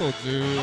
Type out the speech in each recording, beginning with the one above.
と10、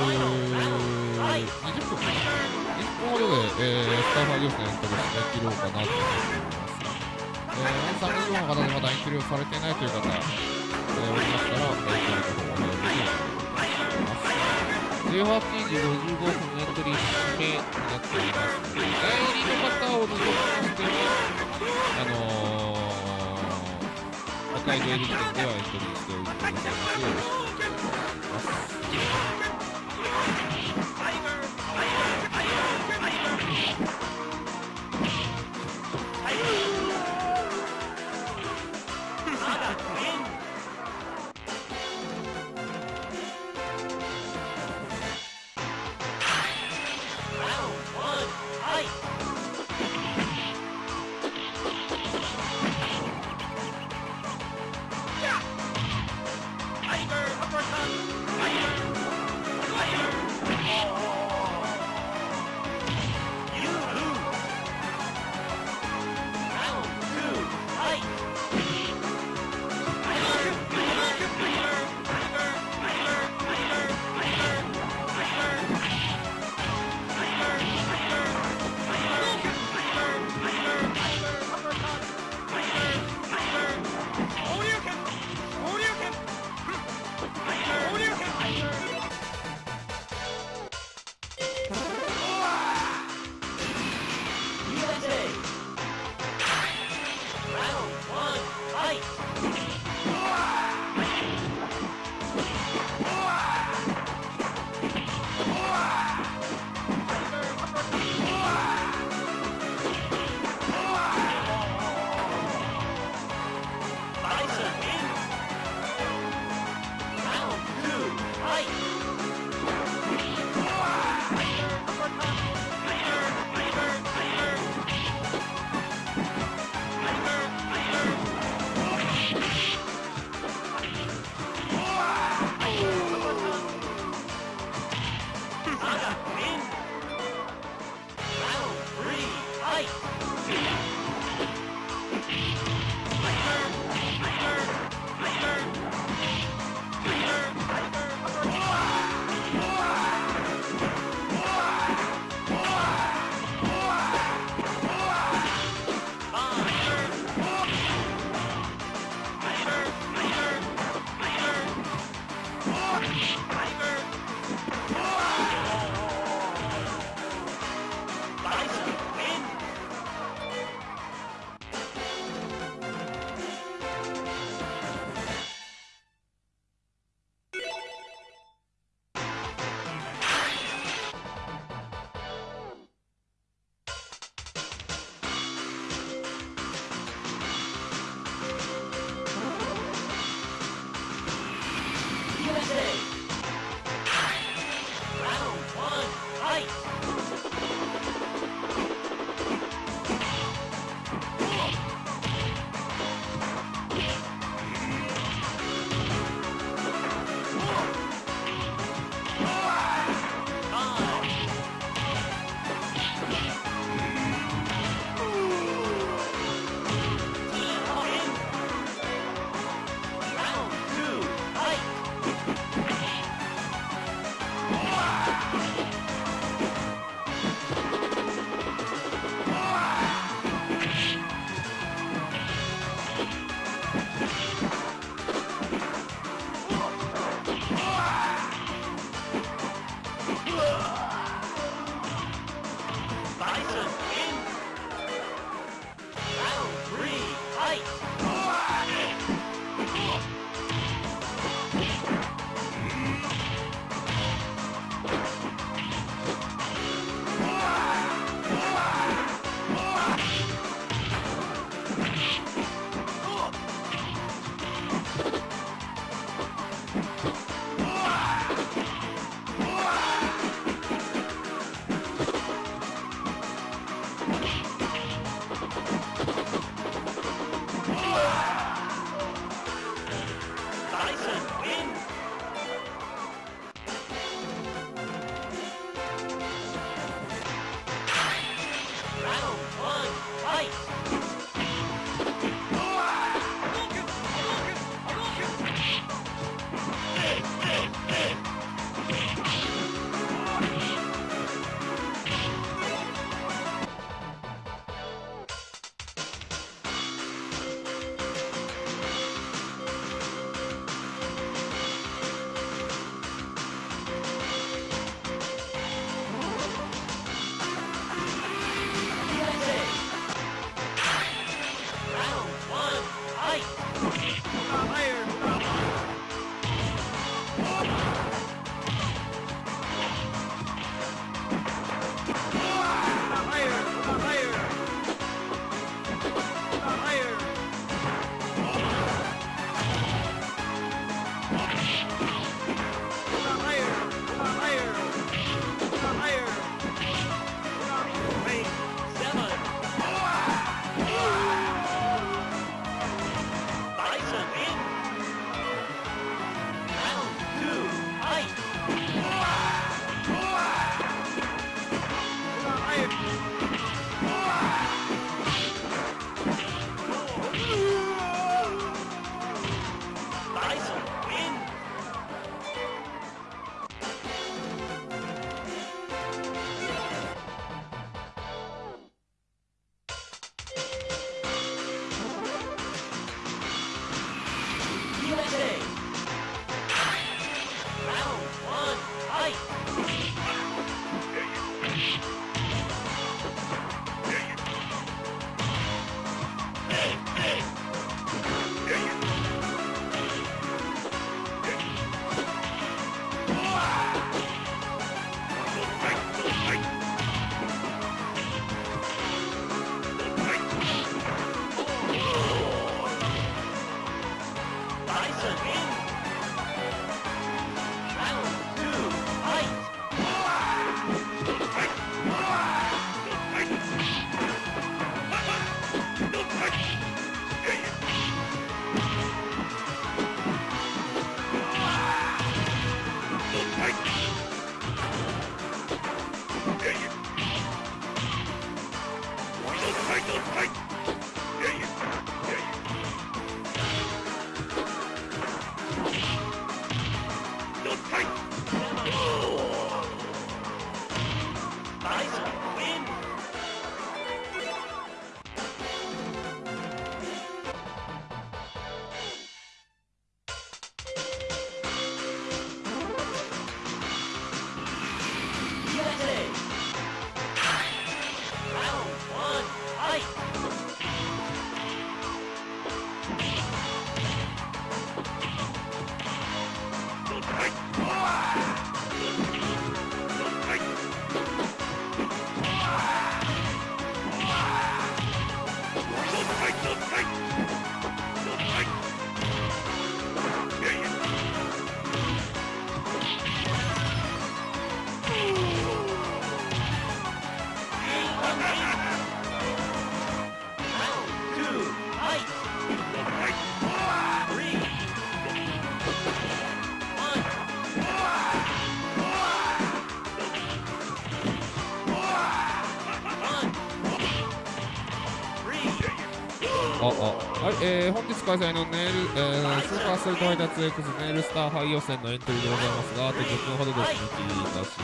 開催のネイル、えー、スーパーストリートファイター 2X ネイルスターハイ予選のエントリーでございますが、あと10分ほどで締め切りいたします。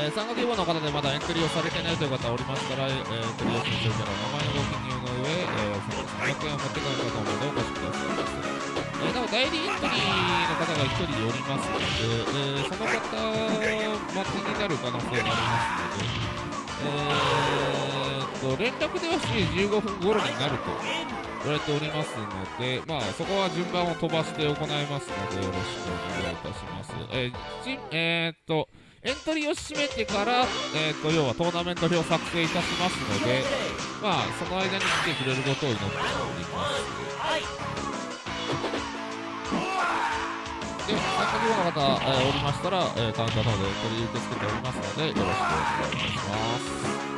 えー、参加希望の方でまだエントリーをされてないという方おりましたら、えー、エントリーをするキャラお名前のご記入の上、えー、300円を持って帰るかと思うのでお越しくださいませ。えー、なお代理エントリーの方が1人おりますので、えー、その方待ちになる可能性がありますので、えー、と連絡では7時15分頃になると言われておりますので、まあ、そこは順番を飛ばして行いますので、よろしくお願いいたします。えー、えー、っと、エントリーを締めてから、えー、っと、要はトーナメント表を作成いたしますので、まあ、その間に来てくれることを祈っております。で、参加希望の方、えー、おりましたら、えー、カウンターの方でエントリー受け付けておりますので、よろしくお願いいたします。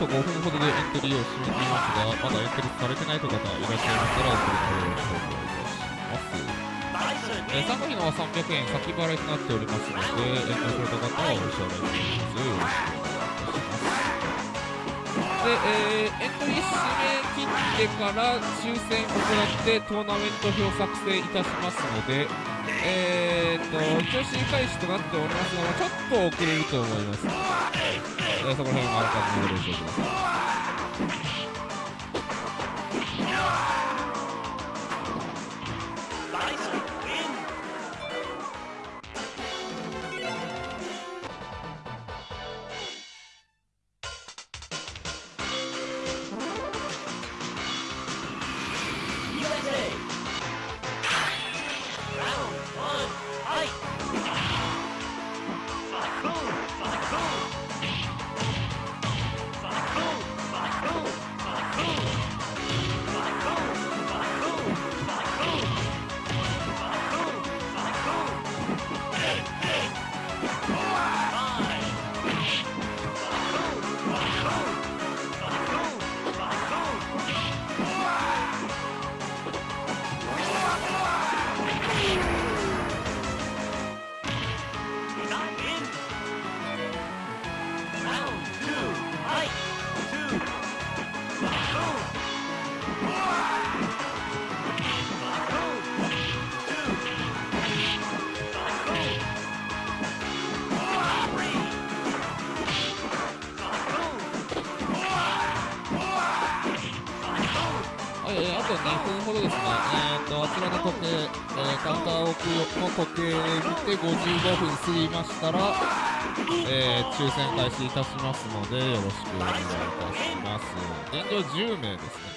と5分ほどでエントリーを締め切りますが、まだエントリーされてないという方いらっしゃいましたら、お取り込みを紹介いたします。えー、参加費のは300円先払いとなっておりますので、えー、ご紹介方はお支払いいただきます。よろしくお願いいたします。で、えー、エントリー締め切ってから抽選を行ってトーナメント表作成いたしますので、えー、と、一応試開始となっておりますので、ちょっと遅れると思います。えー、そこら辺はあらかじめご了承ください。カウンター奥横時計で見て55分過ぎましたら、えー抽選開始いたしますのでよろしくお願いいたします。現状10名ですね。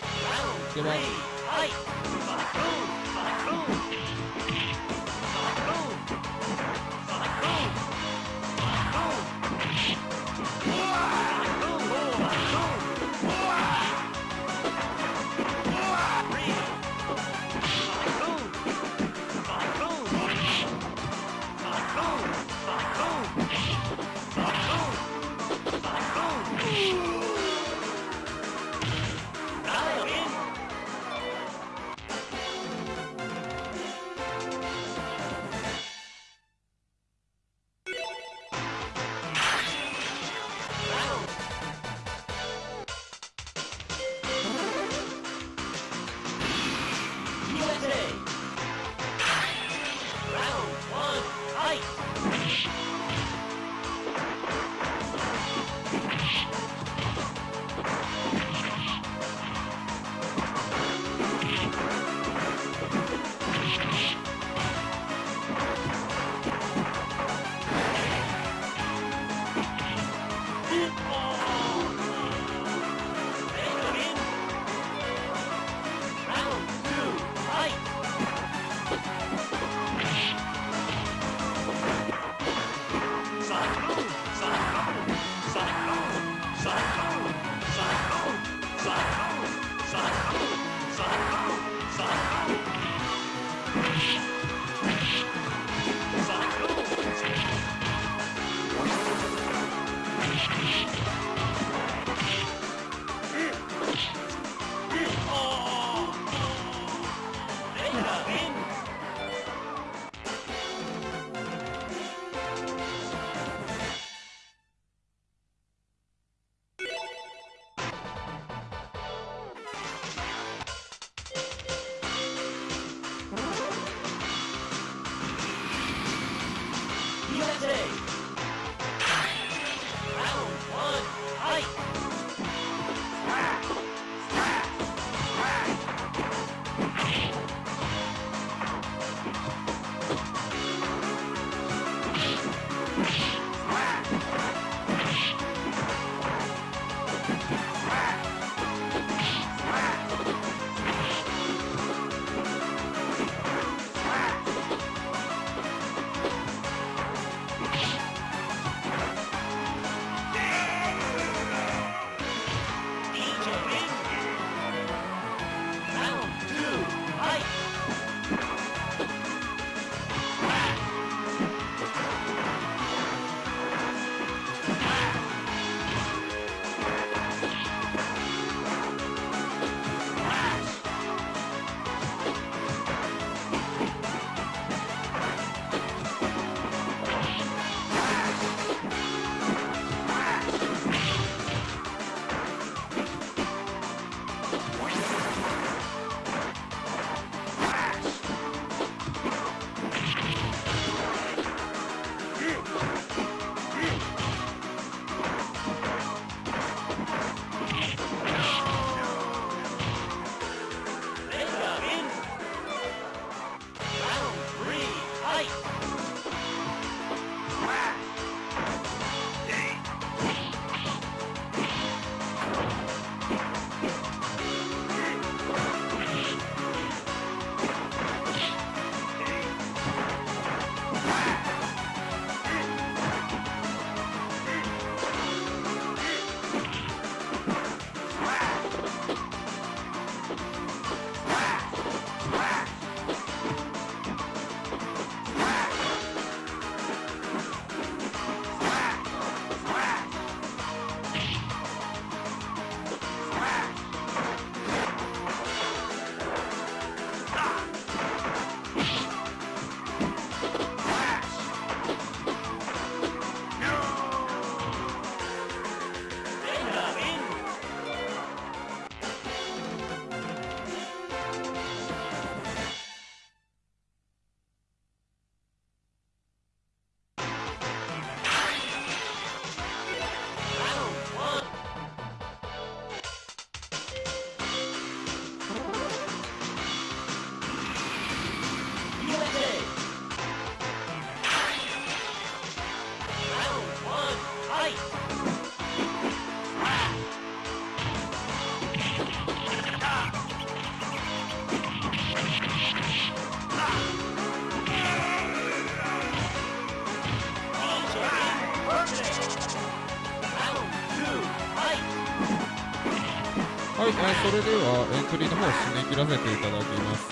それではエントリーの方を締め切らせていただきます、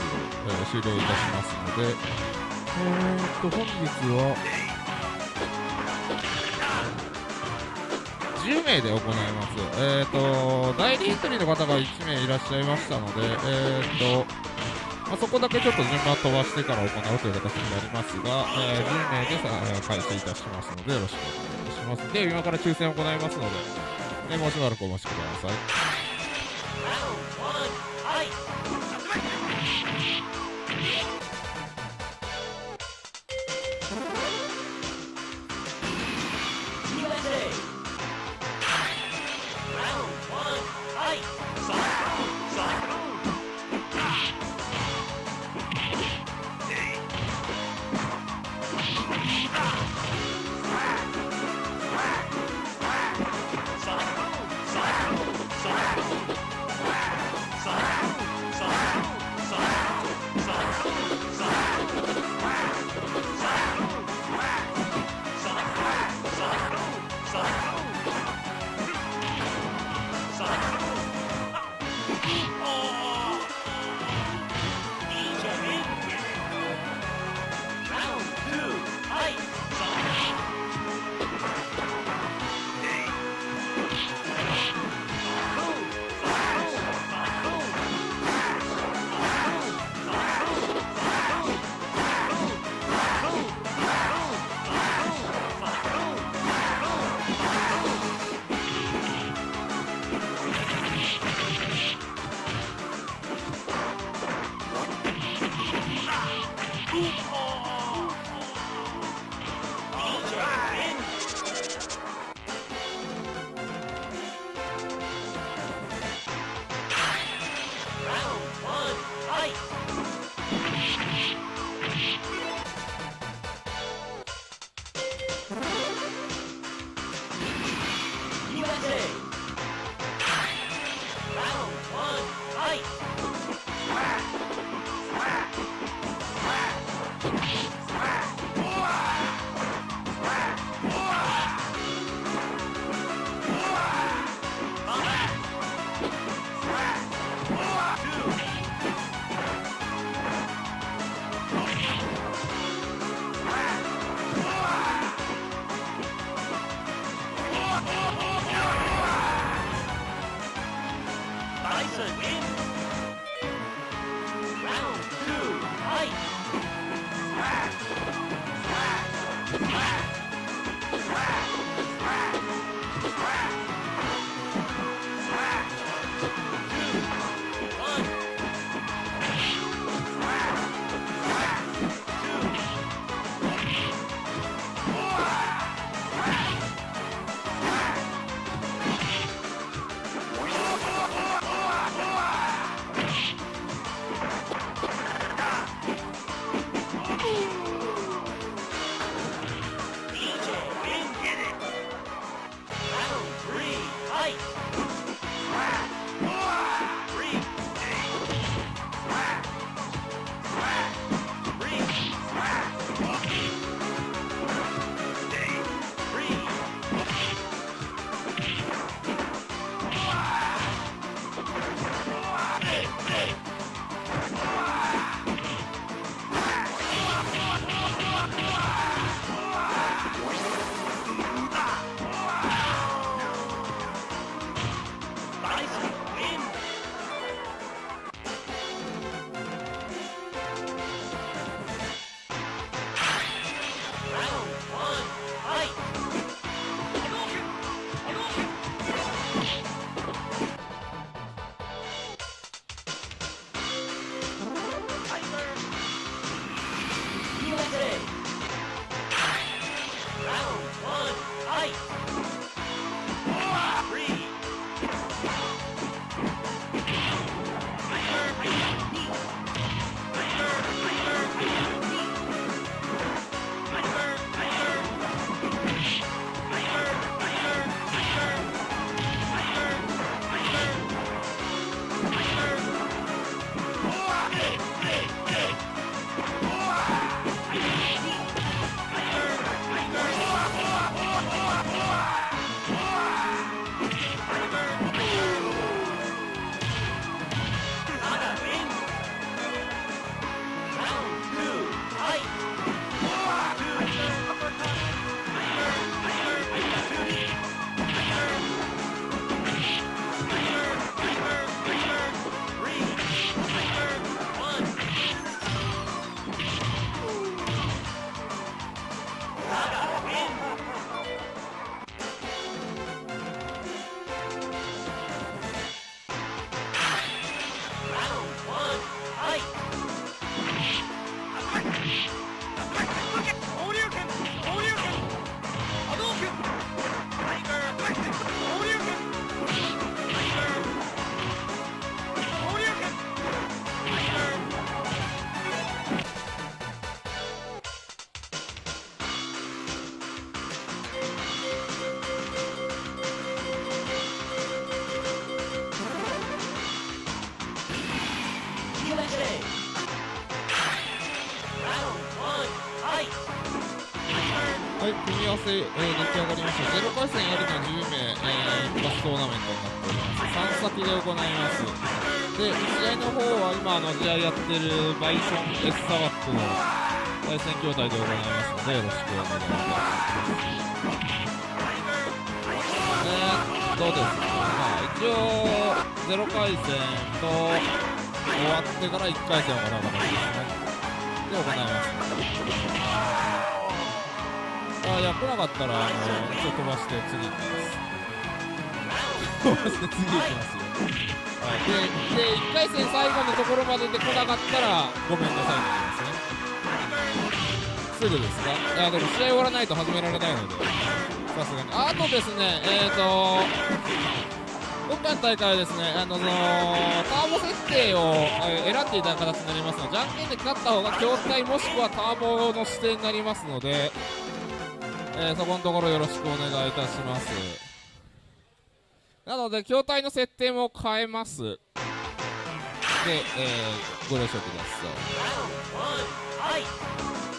えー終了いたしますのでえー、っと本日は10名で行います。えー、っと代理エントリーの方が1名いらっしゃいましたのでえ、っとまあ、そこだけちょっと順番飛ばしてから行うという形になりますが、えー10名でさえー開始いたしますのでよろしくお願いします。で今から抽選を行いますので、えーもうしばらくお待ちください。トーナメントになっております。3先で行います。で、試合の方は今、あの、試合やってるバイソン S サワックの対戦筐体で行いますので、よろしくお願いします。えーっとですね、まあ、一応、ゼロ回戦と終わってから1回戦を行う形ですね。で、行います。あいや来なかったらあのちょっと飛ばして次行きます次行きますよはい。でで1回戦最後のところまでで来なかったらごめんなさいって言いますねすぐですかいやでも試合終わらないと始められないのでさすがにあとですねえっ、ー、と今回の大会はですね、あのそのターボ設定を、選んでいただく形になりますので、じゃんけんで勝った方が筐体もしくはターボの指定になりますので、えーそこのところよろしくお願いいたします。なので筐体の設定も変えます。で、えーご了承ください。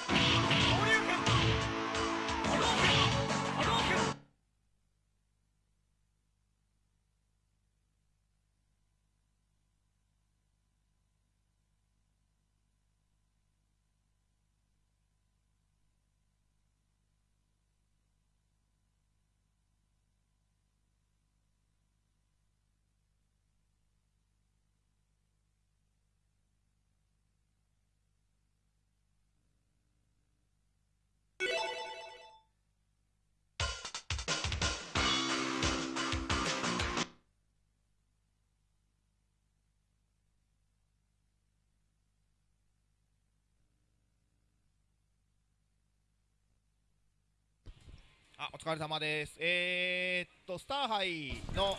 あお疲れ様です。えー、っと、スター杯の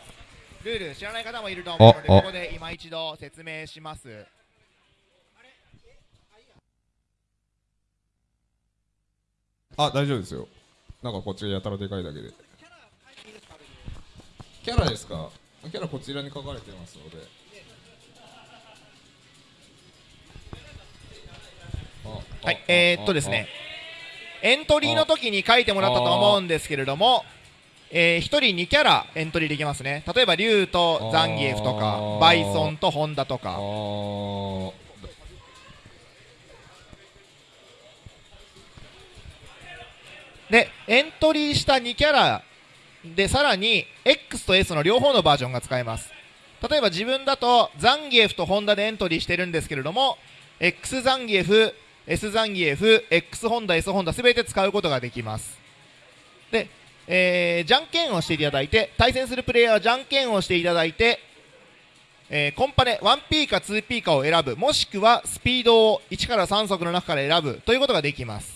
ルール、知らない方もいると思うので、ここで今一度説明します。あ大丈夫ですよ。なんかこっちがやたらでかいだけで。キャラですか？キャラこちらに書かれてますので。あはい、えー、っとですね、エントリーの時に書いてもらったと思うんですけれども、えー、1人2キャラエントリーできますね。例えば、リュウとザンギエフとあかー、バイソンとホンダとあか。ーで、エントリーした2キャラで、さらに X と S の両方のバージョンが使えます。例えば自分だとザンギエフとホンダでエントリーしてるんですけれども、X ザンギエフ、S ザンギエフ、X ホンダ、S ホンダすべて使うことができます。で、えーじゃんけんをしていただいて、対戦するプレイヤーはじゃんけんをしていただいて、えーコンパネ 1P か 2P かを選ぶ、もしくはスピードを1から3速の中から選ぶということができます。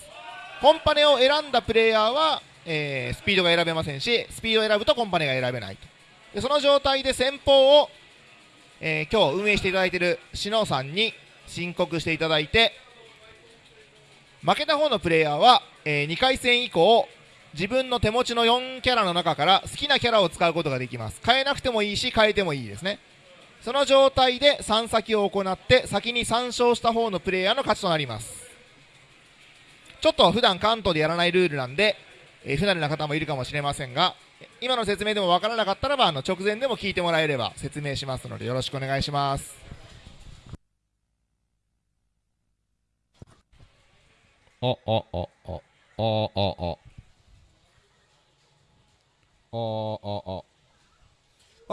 コンパネを選んだプレイヤーは、えースピードが選べませんし、スピードを選ぶとコンパネが選べないと。でその状態で先方を、えー今日運営していただいているシノさんに申告していただいて、負けた方のプレイヤーは、え2回戦以降、自分の手持ちの4キャラの中から好きなキャラを使うことができます。変えなくてもいいし、変えてもいいですね。その状態で3先を行って、先に3勝した方のプレイヤーの勝ちとなります。ちょっと普段関東でやらないルールなんで、えー不慣れな方もいるかもしれませんが、今の説明でもわからなかったらば、あの直前でも聞いてもらえれば説明しますので、よろしくお願いします。ああああああああ。ああ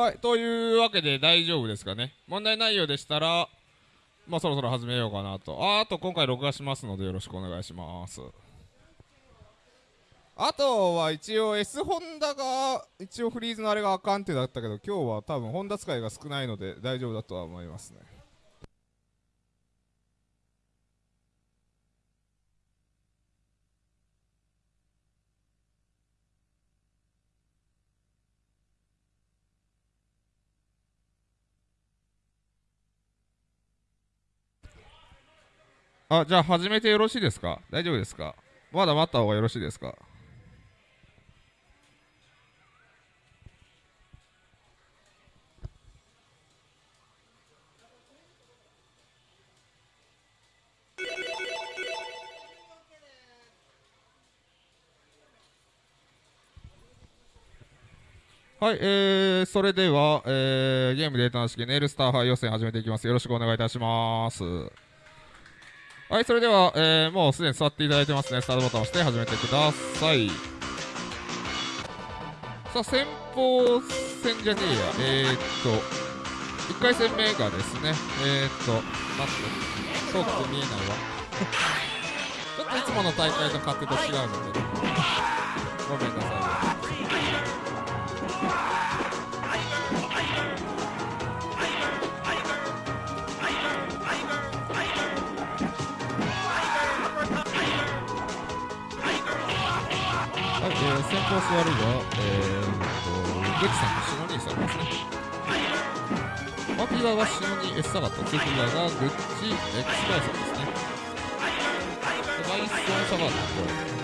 はいというわけで大丈夫ですかね。問題内容でしたらまあそろそろ始めようかなと。ああと今回録画しますのでよろしくお願いします。あとは一応 S ホンダが一応フリーズのあれがあかんってだったけど今日は多分ホンダ使いが少ないので大丈夫だとは思いますね。あじゃあ始めてよろしいですか？大丈夫ですか？まだ待った方がよろしいですか？はい、えー、それでは、えー、ゲームデータの式ネイルスター杯予選始めていきます。よろしくお願いいたします。はい、それでは、えー、もうすでに座っていただいてますね。スタートボタンを押して始めてください。さあ、先鋒戦じゃねえや。えー、っと、1回戦目がですね、えー、っと、待って、遠くて見えないわ。ちょっといつもの大会と勝手と違うので、ー、先方座るが、えー、と、グッチさんとシノニーさんですね。マキ側がシノニー S サガット、次側がグッチ X バイソンですね。でバイソンサガット。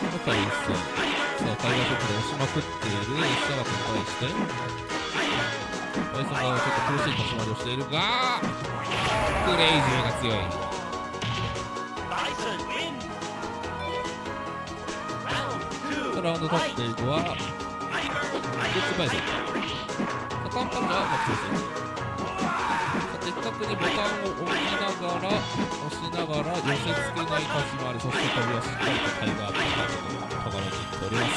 の対戦。さあ、タイガーショットで押しまくっている S サガットに対して、バイソン側はちょっと苦しい立ち回りをしているが、クレイジーが強い。ンド取っていくは、グッチバイソン。カンパンがもう中心。的確にボタンを押しながら、押しながら寄せ付けない立ち回り、そして飛びはしっかりとタイガーとかとがめにいっております。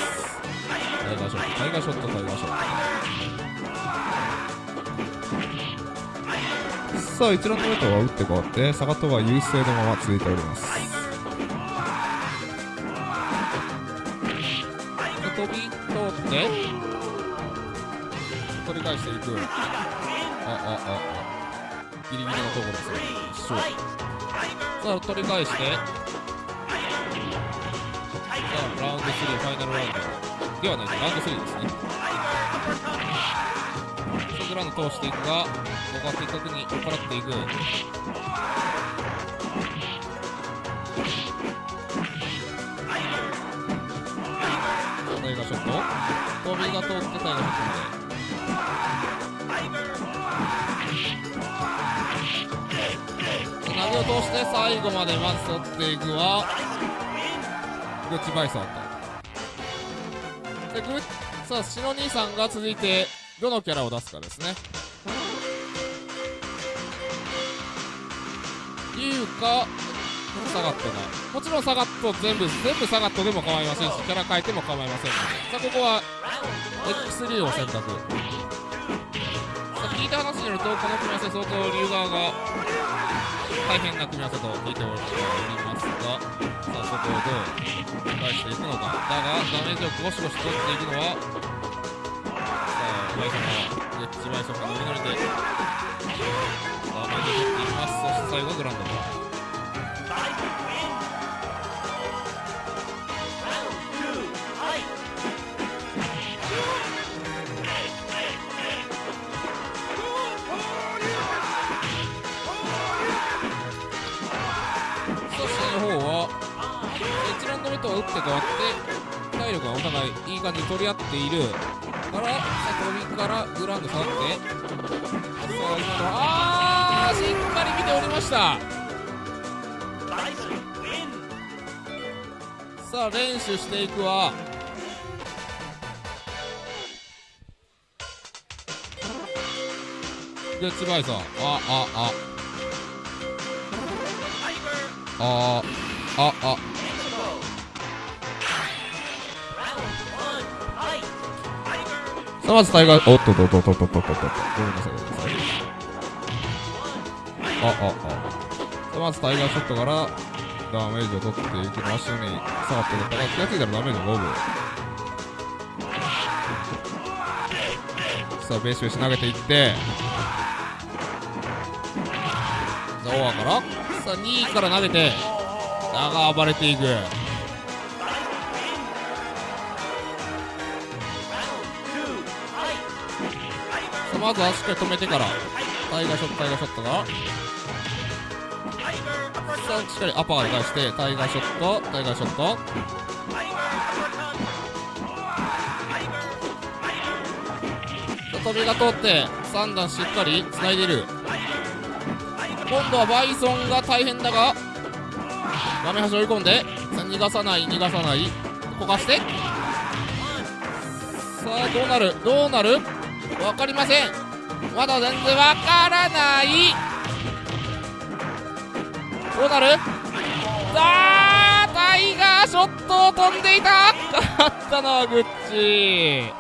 タイガーショット、タイガーショット、タイガーショット。さあ、一覧のメーターは打って変わって、サガトは優勢のまま続いております。取り返していく。あ、あ、あ、あ。ギリギリのところですね。一緒。さあ、取り返して、さあ、ラウンド3、ファイナルラウンド。ではないです、ラウンド3ですね。ショグラウンド通していくが、ここは的確に追っ払っていく。タイガーショット飛びが通ってタイガーショットで。投げを通して最後までまず取っていくはグッチバイソンとでグッさあシノ兄さんが続いてどのキャラを出すかですね。いうかサガットがもちろんサガット全部全部サガットでも構いませんしキャラ変えても構いませんので。さあここは X3 を選択。さあ聞いた話によるとこの組み合わせ相当龍側が大変な組み合わせと聞いておりますがさあそこをどう返していくのかだがダメージをゴシゴシ取っていくのはさあバイソンがレッジバイソンがノリノリでダメージを取っていきます。そして最後はグランド。と打って変わって体力がお互いいい感じに取り合っている。からさあ飛びからグラウンド下がってさあ今のあーしっかり見ておりました。さあ練習していくわ。グッチバイソンあああ。ああああ。さあまずタイガーおっとっとっとっとっとっとっとっとごめんなさいごめんなさいあああさあまずタイガーショットからダメージを取っていきましょうに下がってるから気がついたらダメージを5分さあベースベース投げていってさあオアからさあ2位から投げてだが暴れていくまずはしっかり止めてから。タイガーショットタイガーショットが。さあしっかりアパーで返してタイガーショットタイガーショット。飛びが通って3段しっかり繋いでいる。今度はバイソンが大変だが画面端追い込んで逃がさない逃がさない。焦がして。さあどうなる？どうなる？分かりません。まだ全然分からない。どうなる？さあタイガーショットを飛んでいた。勝ったのはグッチ。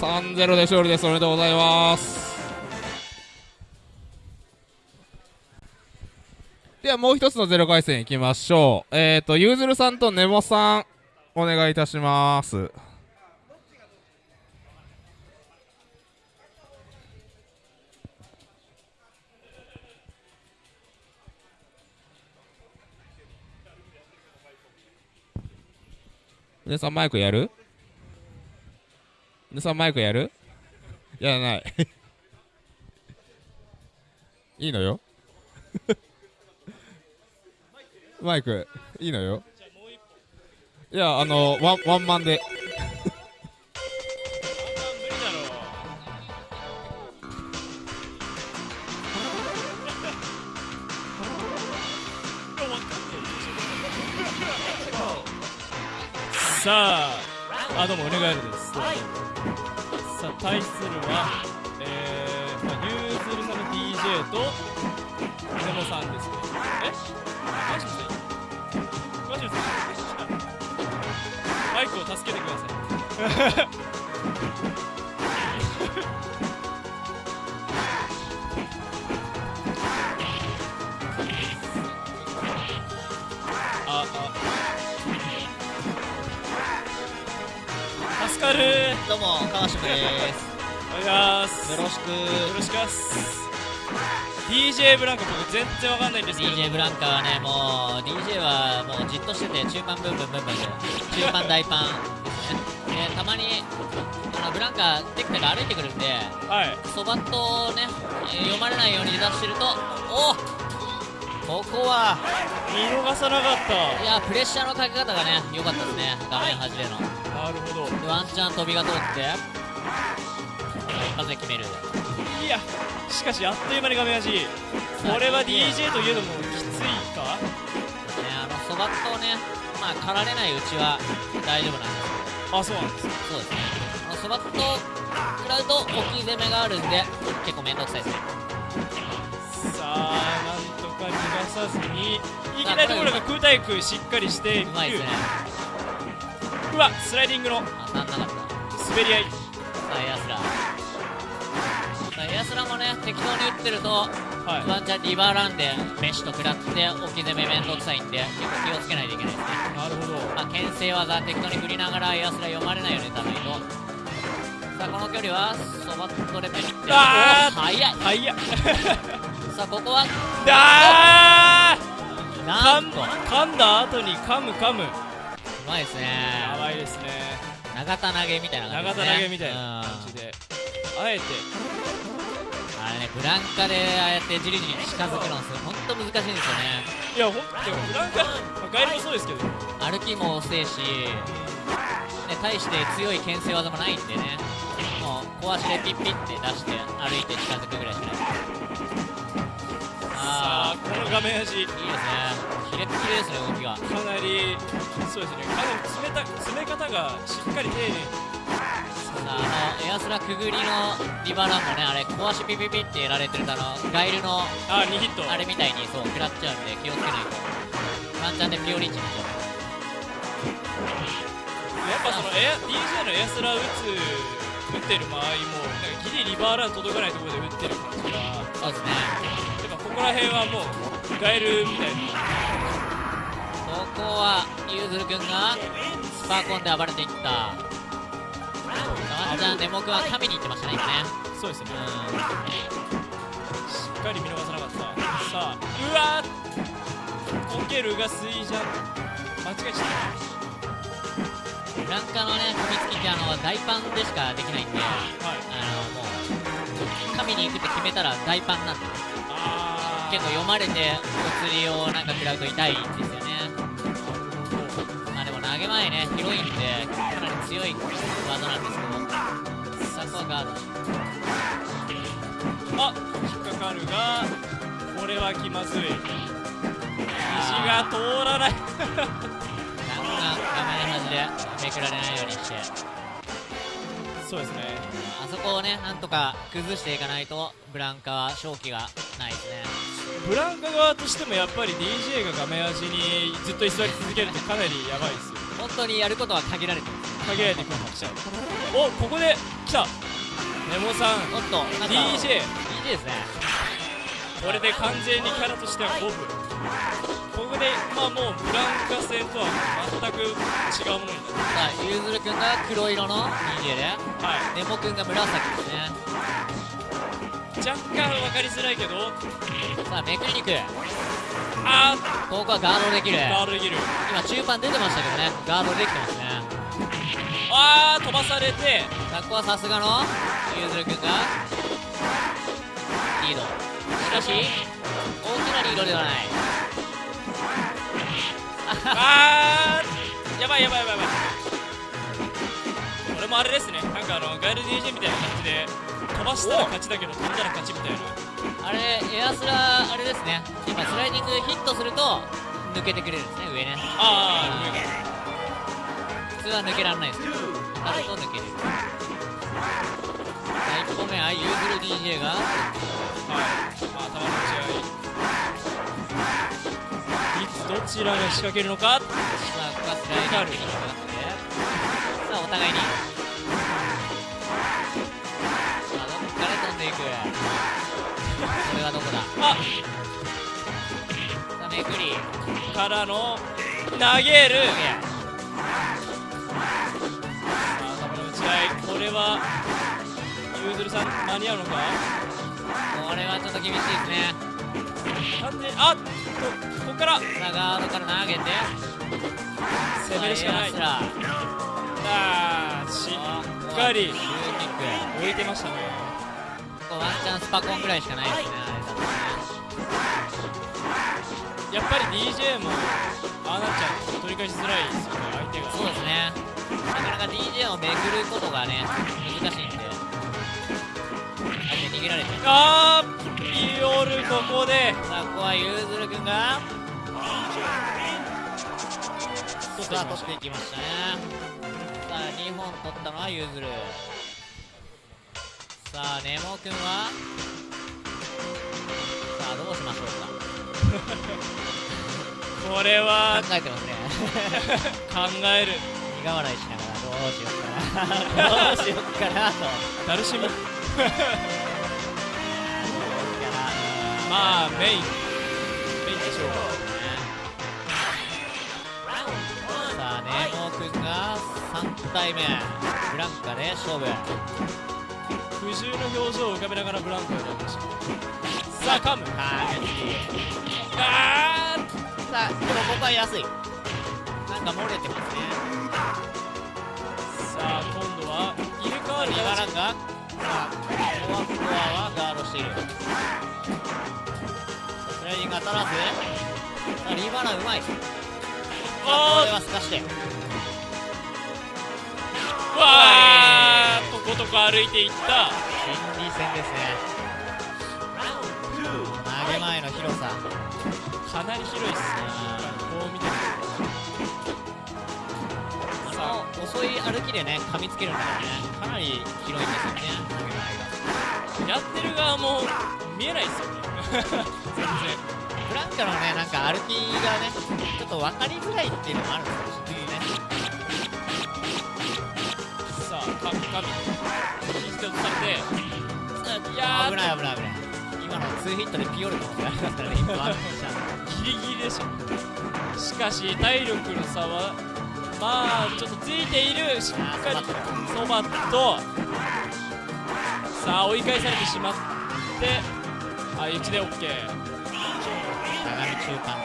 3-0で勝利です。おめでとうございます。ではもう一つのゼロ回戦いきましょう。えっ、ー、とゆうずるさんとネモさんお願いいたします。皆さんマイクやる？皆さんマイクやる？やらない。いいのよ。マイクいいのよ。いやあのワンワンマンで。さああどうもお願いです。さあ対するはえー、まあ、ユーズルさんの DJ とネモさんですね。えマジでマジでマイクを助けてくださいああどうも川島です。お願いします。よろしく。よろしくす。DJ ブランコ僕全然わかんないんですけど。DJ ブランカはねもう DJ はもうじっとしてて中パンブンブンブンブンで。中パン大パンですね。でたまにあのブランカテクテク歩いてくるんではい。そばっとねえー読まれないように出してるとおここは。見逃さなかっいやプレッシャーのかけ方がね良かったですね。画面端での。たなるほど。でワンチャン飛びが通って一発で決める。いやしかしあっという間に画面端これは DJ といえどもきついか？ねあのそばっとねまあ狩られないうちは大丈夫なんです。あそうなんですそうです。ねあのそばっと食らうと置き攻めがあるんで結構面倒くさいです。ねさあなんとか逃がさずに。いきなりところが空対空しっかりしてうまいですねうわスライディングの当たんなかった滑り合い。さあエアスラエアスラもね適当に打ってるとはい。ワンチャンリバーランでメッシュと食らって置き攻め面倒くさいんで結構気をつけないといけないですね。なるほど。まあ牽制技適当に振りながらエアスラ読まれないように打たないと。さあこの距離はそばっとでペリってあーお速い。はい。や さあここはだーなんと。う噛んだ後に噛む噛むまいですね。やばいですね。長田投げみたいな感じ長ですね。田投げみたいな感じで。あえて。うんあれねブランカでああやってじりじり近づくのす本当難しいんですよね。いやほんでもブランカ、まあ、ガイルもそうですけど。歩きも遅いし、ね、対して強い牽制技もないんでね。もう壊しでピッピッて出して歩いて近づくぐらいしかないさああこの画面端いいですねキレッキレですね動きがかなりそうですねかなり詰めた詰め方がしっかり丁寧にあのエアスラくぐりのリバランもねあれ壊しピピピってやられてるとあのガイルのあ2ヒットあれみたいにそう食らっちゃうんで気をつけないとワンチャンでピオリンチになっちゃうやっぱそのエア DJ のエアスラ打つ打ってる間合もギリリバーラン届かないところで打ってる感じがそうですねこら辺はもうガエルみたいなここはゆずるくんがスパコンで暴れていった。ワンちゃんデモ君は神に行ってましたね今ね。そうですね。うしっかり見逃さなかった。さあうわーコケルがスイジャン間違えちゃっんブランカのね踏みつきってあの大パンでしかできないんでたはい。あのもう神に行くって決めたら大パンなんで。あー結構読まれてお釣りをなんか食らうと痛いんですよね。まあでも投げ前ね広いんでかなり強い技なんですけど。さあここはガードあ引っかかるがこれは気まずい。肘が通らない。ガンガン画面端でめくられないようにして。そうですね。あそこをねなんとか崩していかないとブランカは勝機がないですねブランカ側としてもやっぱり DJ が画面端にずっと居座り続けるってかなりやばいですよ。本当にやることは限られてます限られてくるかもしれないおここで来た。ネモさん。おっと DJ DJ ですね。これで完全にキャラとしては五分ここでまあもうブランカ戦とは全く違うものになる。さあゆずるくんが黒色の DJ で。はい。ネモくんが紫ですね若干分かりづらいけど。さあめくりに行くあここはガードできる。ーガードできる。今中盤出てましたけどね。ガードできてますね。あー飛ばされて。ここはさすがのゆずるくんが。リード。しかし大きなリードではない。あー。やばいやばいやばいやばい。これもあれですね。なんかあのガイル DJ みたいな感じで飛ばしたら勝ちだけど飛んだら勝ちみたいな。あれエアスラあれですね。今スライディングヒットすると抜けてくれるんですね上ね。ああ上が普通は抜けられないです。けど当たると抜けれる。さあ1個目はユーグル DJ が。はい。まあ球の打ち合い。いつどちらが仕掛けるのか。さあここはスライディングにかかって。さあお互いにこれはどこだ？あ。さあめくりからの投げる。さあ球の打ち合い。これはゆうずるさん間に合うのか？これはちょっと厳しいですね。あっとここから。さあガードから投げて。攻めるしかない。さあしラっかり。置いてましたねワンチャンスパコンぐらいしかないですねあれだとねやっぱり DJ もああなっちゃうと取り返しづらいですよね相手が。そうですね。なかなか DJ をめぐることがね難しいんで。相手逃げられてあーイオルここで。さあここはゆうずるくんが。取っていきました。ね。さあ2本取ったのはゆうずるさあネモくんは？さあどうしましょうた これはか考えてますね。考える。苦笑いしながらどうしようかな。どうしようかなと。ダルシムまあメイン。メインでしょうさあネモくんが3体目。ブランカで勝負苦渋の表情を浮かべながらブランコをやりましたさあカムはあいさあでもここは安いなんか漏れて。ますねさあ今度は入れ替わるリバランがさあフォアフォアはガードして。いるスライディング当たらずさあリバランうまいさあこれはすかして。わーとことこ歩いていった。心理戦ですね。投げ前の広さ。かなり広いっすね。こう見てもあの遅い歩きでね噛みつけるんだからね。かなり広いんですよね投げ前が。やってる側も見えないっすよね。全然。ブランカのねなんか歩きがねちょっと分かりづらいっていうのもあるんですよねかみ一手をつかれていや危ない危ない。危ない今の2ヒットでピオルのことやりますからね。一本あるギリギリでしょしかし体力の差はまあちょっとついている。しっかりそばとさあ追い返されてしまって。あ一で OK 長中間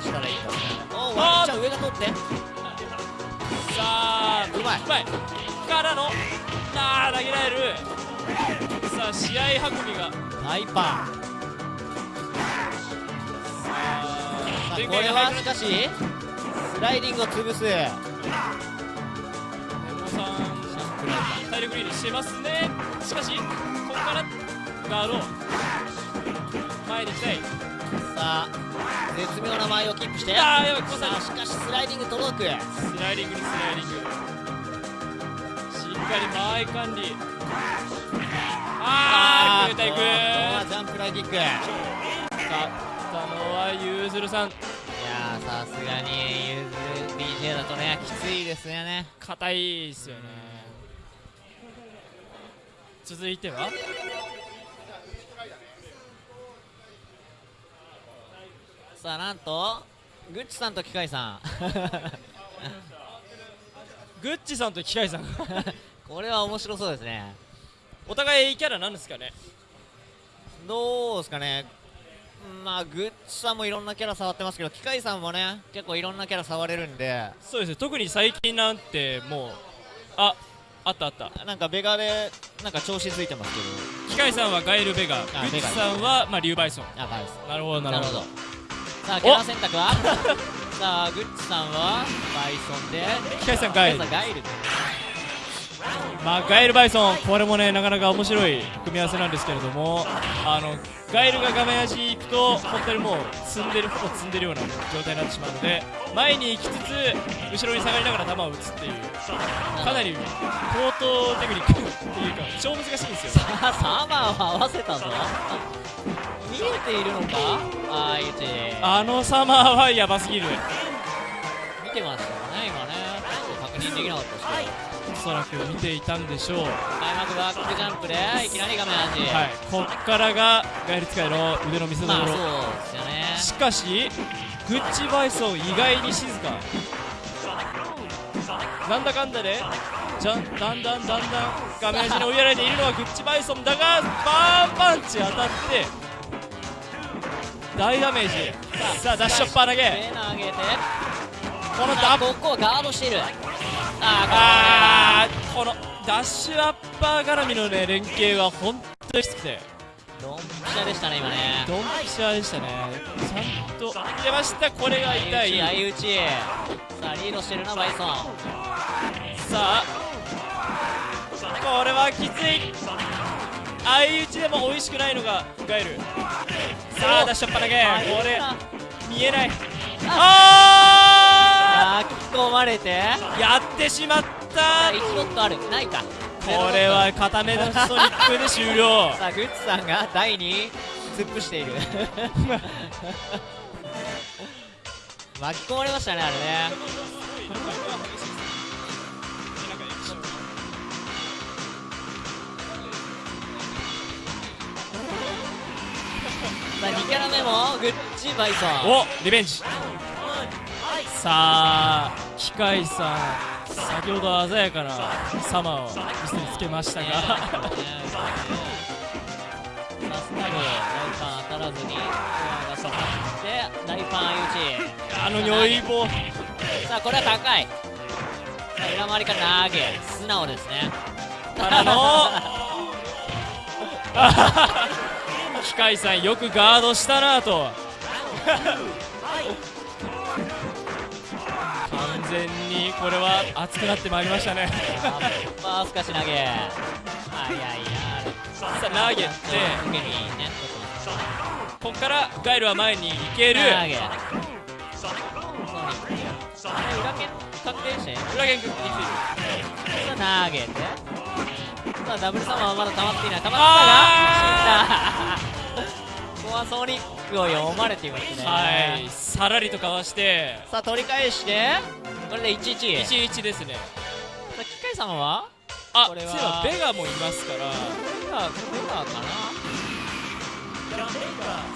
したらいいんあー。じゃあ上が取って。さあうまい。うまい。からのあー投げられる。さあ試合運びが。大パンさあ前これはしかしスライディングを潰す。ネモさん体力リードしてますね。しかしここからガード。前に行きたい。さあ絶妙な前をキープして。あーやばいさしかしスライディング届く。スライディングにスライディング。しっかり間合い管理。あーいくいくいく。ここはジャンプライキック。いや勝ったのはゆうずるさん。ーさすがにゆずる DJ だとねきついですよね。硬いですよね。続いてはさあなんとグッチさんと機械さん。グッチさんと機械さん。これは面白そうですね。お互いキャラなんですかね？どうですかね。まあグッチさんもいろんなキャラ触ってますけど機械さんもね結構いろんなキャラ触れるんで。そうですね。特に最近なんてもうああったあった。なんかベガでなんか調子ついてますけ機械さんはガエル・ベガグッチさんは、まあ、リュウバイソン。なるほどななるほどさあキャラ選択は？さあグッチさんは？バイソンで。機械さんガエル。ガイルで。まあガエル・バイソンこれもねなかなか面白い組み合わせなんですけれどもあのガエルが画面端に行くと本当にもう積んでるほぼ積んでるような状態になってしまうので前に行きつつ後ろに下がりながら球を打つっていうかなり高等テクニックっていうか超難しいんですよ。あサマーを合わせたぞ見えているのか？ああいうち。あのサマーはやばすぎる。見てましたかね今ね。確認できなかったですけど。おそらく見ていたんでしょう。開幕バックジャンプでいきなり画面端はいこっからがガエル使いの腕の見せ所、まあそうですよね。しかしグッチバイソン意外に静か。なんだかんだでじゃんだんだんだんだん画面端に追いやられているのはグッチバイソンだがバーンパンチ当たって大ダメージ。さあダッシュアッパー投げ。手投げて。このダあここはガードしている。ああーこのダッシュアッパー絡みのね連携は本当にきつくて。ードンピシャでしたね今ね。ドンピシャでしたね。ちゃんと出ました。これが痛い。相打ち。さあリードしてるなバイソン。さあこれはきつい相打ちでも美味しくないのがガエル。さあダッシュアッパー投げこれ。見えない。あ。あー！引き込まれて。ーやってしまった。あ1ロットある。ないか。これは固めのソニックで終了。さあグッチさんが台に突っ伏している。巻き込まれましたねあれねさあ2キャラ目もグッチバイソンおリベンジ。さあ機械さん先ほど鮮やかなサマーを見せつけましたが。ねさあスタグ大パン当たらずにが刺さって大パン相打ちあの如意棒さあこれは高い。さあ裏回りから投げ素直ですね。からの 機械さんよくガードしたなと。完全にこれは熱くなってまいりましたね。まあすかし投げ。あいやいやさあ投げてここからガイルは前に行ける。裏剣確定して。投げて。さあダブルサマーはまだ溜まっていない。溜まあったが死んだここはソニックを読まれていますね。はいさらりとかわしてさあ取り返してこれで11 11ですね。さあ機械様は？あこれは。ベガもいますから。ベガベガかな？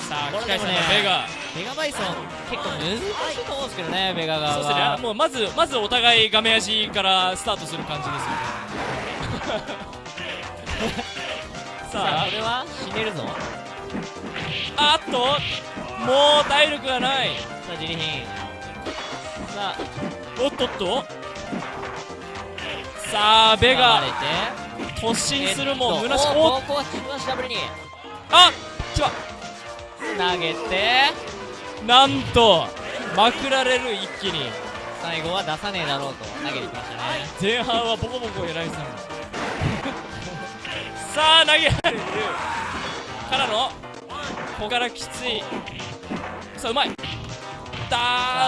さあ機械さんこれでもねのベガ。ベガバイソン結構難しいと思うんですけどねベガ側そうですね。はもうまずまずお互い画面足からスタートする感じですよね。さあさこれは死ねるぞああっともう体力がない。さあジリヒン。さあ。おっとっと。さあベガ。突進するもえっと虚しく。おおここは中足ダブルに。あちわ投げて。なんとまくられる一気に。最後は出さねえだろうと。投げてきましたね。前半はボコボコやられてたの。に さあ投げられるからのここからきつい。さあうまい。さだ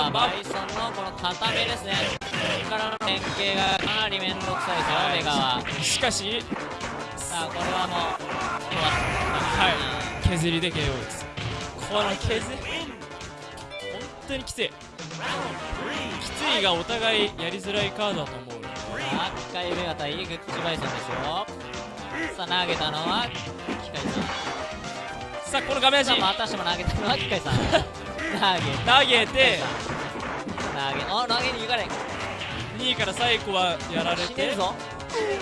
あーまバイソンのこの固めですね。ここからの連携がかなり面倒くさいですよベガは。しかしさあこれはもうは。い。削りで KO です。この削り？本当にきつい。きついがお互いやりづらいカードだと思うので。さあ機械ベガ対グッチバイソンですよ。さあ投げたのは機械さんさあこの画面足またしても投げたのは機械さん。投 げ投げて。投げあ投げに行かない。2位から最後はやられて。死ねるぞ。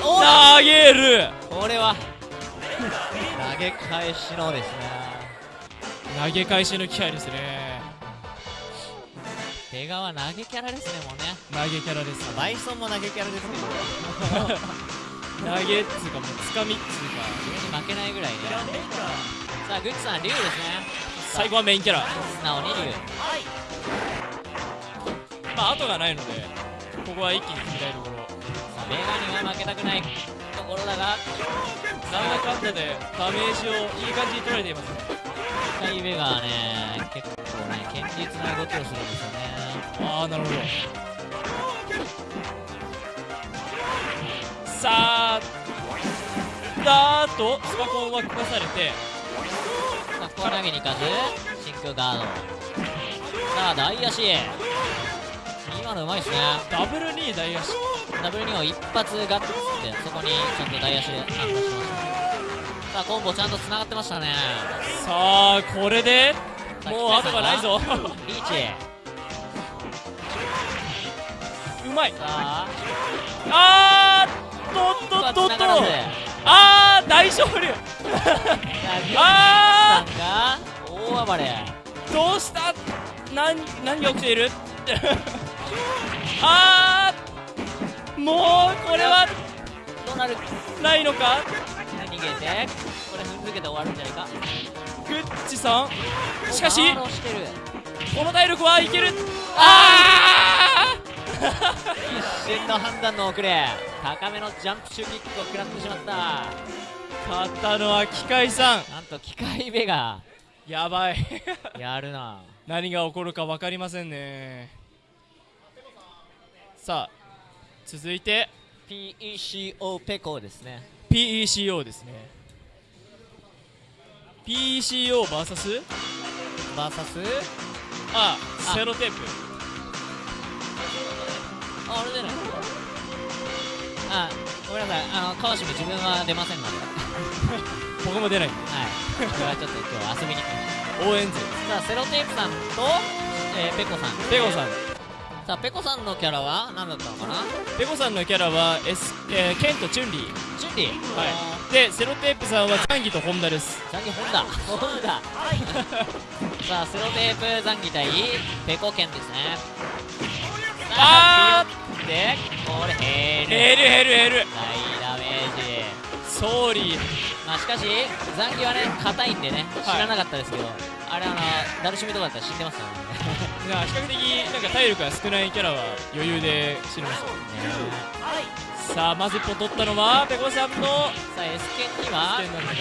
投げる。これは投げ返しのですね。投げ返しの機会ですね。ベガは投げキャラですねもうね。投げキャラですバイソンも投げキャラですけど 投げっつうかもうつかみっつうか上に負けないぐらいねさあグッチさん竜ですね。最後はメインキャラ。素直に竜まあ後がないのでここは一気に決めたいところ。さあベガには負けたくないところだが。なんだかんだでダメージをいい感じに取られていますね。機械ベガはね結構ね堅実な動きをするんですよね。ああなるほどさあだーっとスパコンは壊されて。さあここは投げに行かず真空ガード。さあ大足今のうまいですね。ダブル2大足ダブル2を一発ガッツってそこにちゃんと大足で反応してました。ねさあコンボちゃんと繋がってましたね。さあこれでもう後がないぞ。リーチうまい。さあ。あーっとっとっとっと繋がらずあー大勝利ああ大暴れどうした何何が起きているあーもうこれはどうなるないのか逃げてこれ踏んづけて終わるんじゃないかグッチさんしかしこの体力はいけるああ一瞬の判断の遅れ。高めのジャンプシューキックを食らってしまった。ー勝ったのは機械さん。なんと機械ベが。やばい。やるな。何が起こるか分かりませんね。さあ続いて。PECO ペコですね。PECO ですね。PECOVS バーサスああ。セロテープああれじゃないあごめんなさい。あの川島自分は出ませんので。僕も出ない。んではいこれはちょっと今日遊びに来まし応援勢たさあセロテープさんと、えーペコさん。ペコさんさあペコさんのキャラは何だったのかな？ペコさんのキャラは、S えーケンとチュンリー。チュンリー。はい。でセロテープさんはザンギとホンダです。ザンギホンダ。ホンダ。さあセロテープザンギ対ペコケンですねあーでこれヘル。ヘルヘルヘル。大ダメージ。ソーリー。まあしかしザンギはね硬いんでね知はい。らなかったですけど、あれあのダルシムとかだったら知ってますからね。比較的なんか体力が少ないキャラは余裕で死にますよさあまず一本取ったのはペコさんのさあ S 剣には点なのが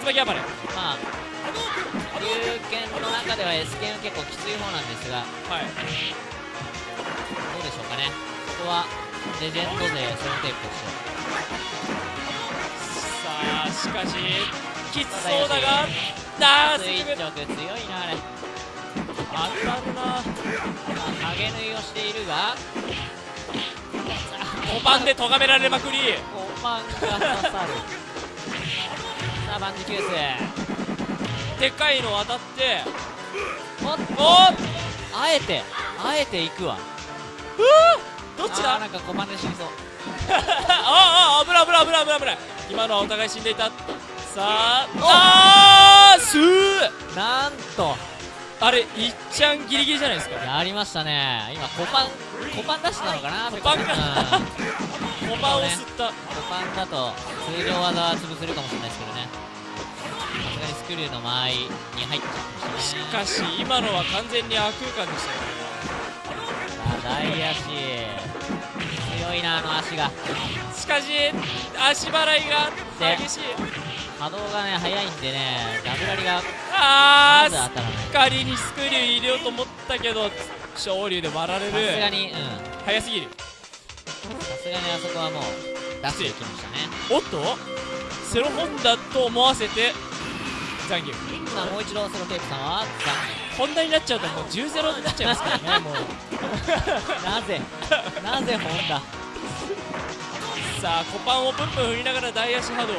竜巻暴れ。まあ龍剣の中では S 剣は結構きつい方なんですがはいどうでしょうかね。ここはレジェンド勢セロテープとしてさあしかしきつそうだがあー垂すぐ直強いなあれ当たるなまあ、影縫いをしているが。さあ5番で咎められまくり。5番が刺さる。さあバンジキュースでかいの当たって。おっおっ！あえてあえて行くわどっちだ？なんか5番で死にそう。ああ危ない危ない危ない危ない危ない。今のはお互い死んでいた。さああーすーなんと。あれいっちゃんギリギリじゃないですか？やりましたね。今5番5番出したのかな？コパンかうん。5番を吸った。5番だと通常技は潰せるかもしれないですけどね。さすがにスクリューの間合いに入っちゃってまししたかし今のは完全に悪空間でしたねねさあ大足。強いなあの足が。しかし足払いが激しい。波動がね速いんでねダブラリがあーまず当たらない。仮にスクリュー入れようと思ったけど昇竜で割られさすがるにうん。早すぎる。さすがにあそこはもう出していきましたね。おっとセロホンダと思わせて残業。さあもう一度セロテープさんはホンダになっちゃうともう10ゼロになっちゃいますからねもう。なぜ？なぜホンダさあコパンをプンプン振りながら大足波動。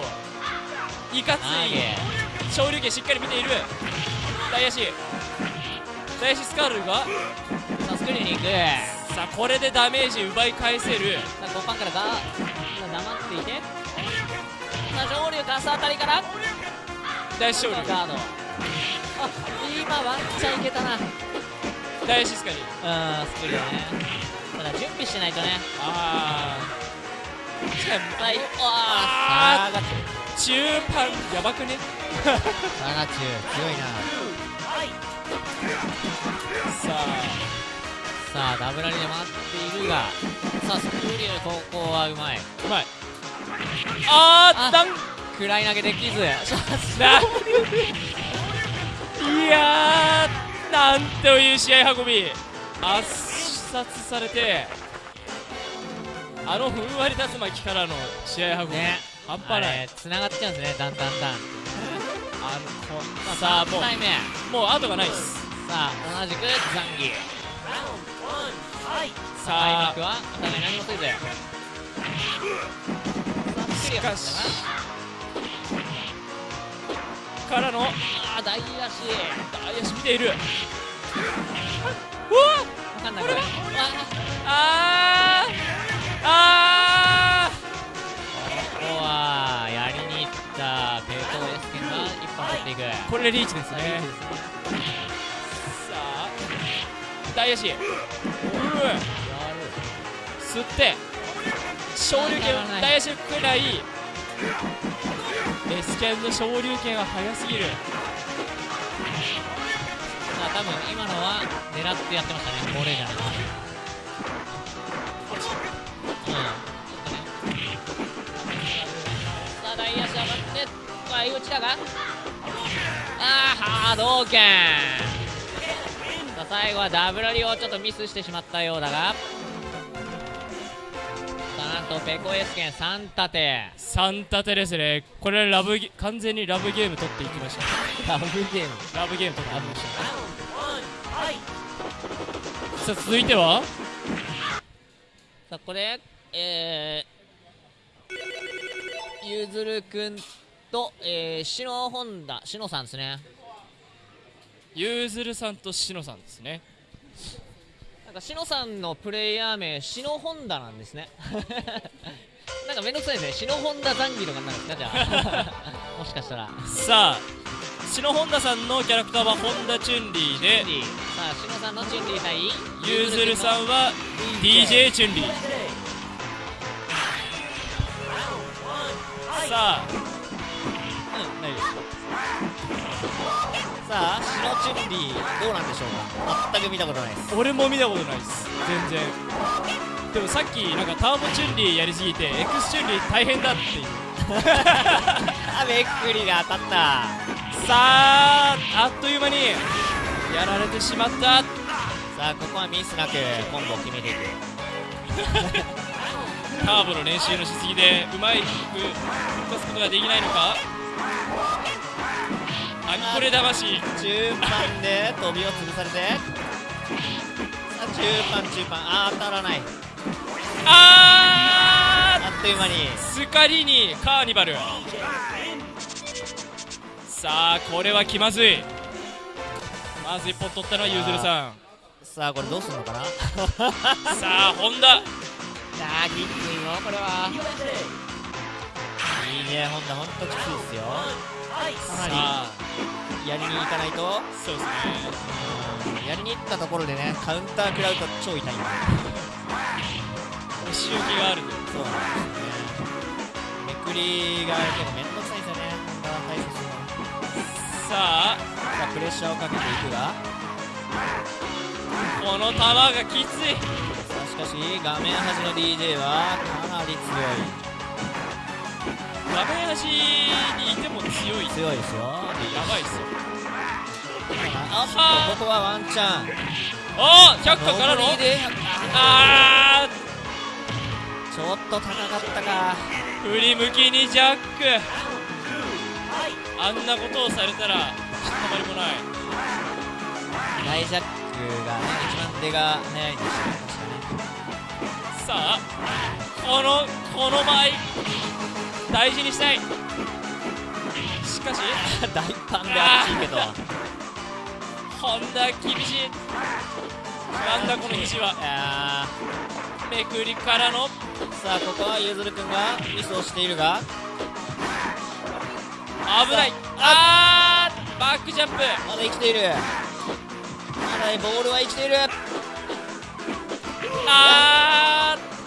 いかつ投いげ。昇竜拳しっかり見ている。大足。大足スカールが。さあスクリューに行くさあこれでダメージ奪い返せる。さあ5番からが今黙っていて。さあ上流ガス当たりから。大足昇竜。ガード。あ今ワンチャンいけたな。うん大足スカリスクリューね。ただ準備しないとね。あ先輩あーーサー。ガチー。中パンやばくね？ュサーガチュ強いな。さあ。さあダブラリで回っているがさあスクリューここはうまい。うまい。あーあダン。食らい投げできず。ないやーなんという試合運び。圧殺されてあのふんわり竜巻からの試合運び、ね。半端ない。つながっちゃうんですねだんだんだん。あのこさあもう3回目もう後がないっす。さあ同じくザンギ。さあ開幕はお互い何もせずしかしからのあー大足。大足見ている。うわわかんないこれわあーあー。ここはやりに行ったペートエスケンが一本取っていく。ーこれリーチですね。さあ。大足。うー吸って。昇竜拳大足くらいエスケンの昇竜拳は速すぎる。さあ多分今のは狙ってやってましたね。これじゃなくてうん。ちょっとねさあ大足上がって相打ちだが。ああ波動拳。さあ最後はダブラリをちょっとミスしてしまったようだが。なんとペコエスケン3立て。3立てですね。これラブゲ完全にラブゲーム取っていきました。ラブゲーム。ラブゲーム取っていきました。さあ続いては？さあこれえー、ゆずるくんと、えー、しのホンダしのさんですね。ゆうずるさんとしのさんですねなんかしのさんのプレイヤー名しのホンダなんですね。なんかめんどくさいですね。しのホンダザンギとかになるんですかじゃあ。もしかしたら。さあしの本田さんのキャラクターは本田チュンリーでさあしのさんのチュンリー対ゆうずるさんはは DJ チュンリー。さあさあしのチュンリーどうなんでしょうか。全く見たことないです。俺も見たことないです全然。でもさっきなんかターボチュンリーやりすぎてエクスチュンリー大変だっていう。あめっくりが当たった。さああっという間にやられてしまった。さあここはミスなくコンボを決めていく。ターボの練習のしすぎでうまいく動かすことができないのか？アニコレ魂。中盤で飛びを潰されて。さあ中盤中盤。あー当たらない。あという間に。スカリにカーニバル。さあこれは気まずい。まず一本取ったのはゆうずるさん。さあこれどうすんのかな。さあ本田あーきついぞこれは。いいねホンダ。ほんときついですよかなり。やりに行かないと。そうですね。うん。やりに行ったところでねカウンター食らうと超痛い。んだお仕置きがあるんでそうなんですよね。めくりが結構めんどくさいんですよね。ホンダは対処するのさ。あさあプレッシャーをかけていくが。この球がきつい。さあしかし画面端の DJ はかなり強画面端にいても強い。い強いですよ。やばいっすよ。あっとここはワンチャン。おー100からの。上りであちょっと高かったか。ー振り向きにジャック。あんなことをされたらたまりもない。大ジャックがね一番出が早いんですよね。さあこのこの前大事にしたい。しかし 大パンであっちいけど。本田厳しい。なんだこの肘は。めくりからの。ーさあここはゆずるくんがミスをしているが。危ない。あーバックジャンプ。まだ生きている。まだボールは生きている。あー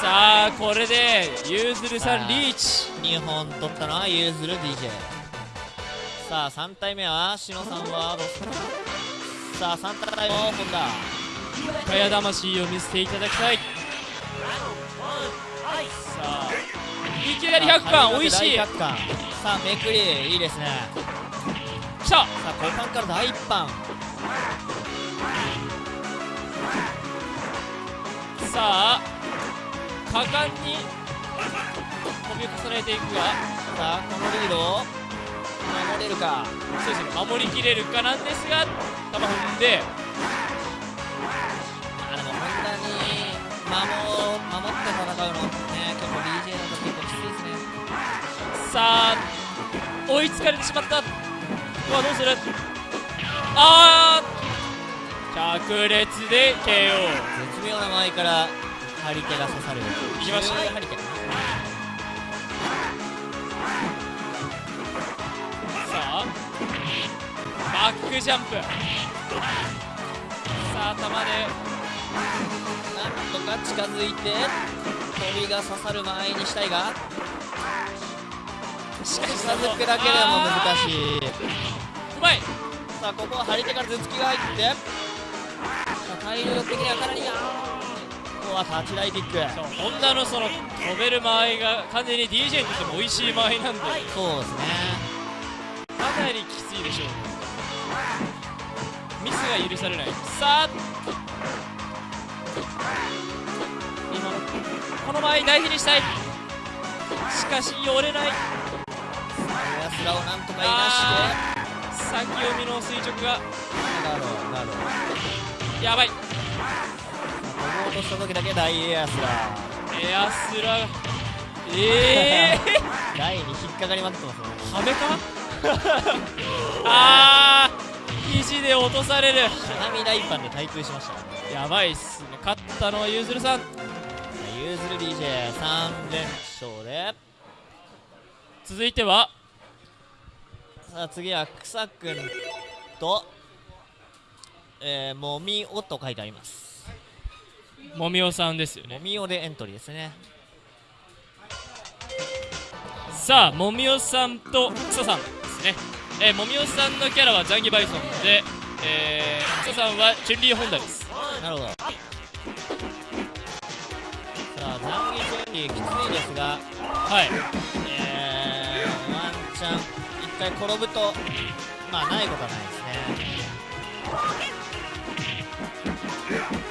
さあこれでゆずるさんリーチ。2本取ったのはゆずる DJ さあ3体目はしのさんはどうする？さあ3体目も本田かや魂を見せていただきたい。さあいきなり100巻美味しい。大100巻さあめくりいいですね。きた。さあ後半から第1版さあ果敢に飛び重ねていくが。さあこのリードを守れるか。そうですね守りきれるかなんですが球踏んで。あでも本当に守守って戦うのね結構 DJ だと結構きついですね。さあ追いつかれてしまった。ここはどうする？あー着列で KO 絶妙な間合いから張り手が刺さる。いきました。中張り手さあバックジャンプ。さあ頭でなんとか近づいて飛びが刺さる間合いにしたいが。しかし近づくだけでも難しい。いうまい。さあここは張り手から頭突きが入って。さあ体力的にはかなりあーここは立ち台キックホンダのその飛べる間合いが完全に DJ にとっても美味しい間合いなんで。そうですね。かなりきついでしょう。ミスが許されない。さあ今のこの間合い大事にしたい。しかし寄れない。エアスラをなんとかいなあー先読みの垂直が。してガードガードやばいうとした時だけ大エアスラエアスラええ 台に引っかかりまくってますね。ー、はめか？あー肘で落とされる。しゃがみ大パンで対空しました。ねやばいっすね。勝ったのはゆずるさん。ユーズル DJ3 連勝で。続いては？さあ次は草くんとえー、もみおと書いてありますもみおさんですよね。もみおでエントリーですね。さあもみおさんと草さんですね。えー、もみおさんのキャラはザンギバイソンでえー、草さんはチュンリーホンダです。なるほど。さあ残儀準備きついですがはい。えー、ワンチャン一回転ぶとまあないことはないですね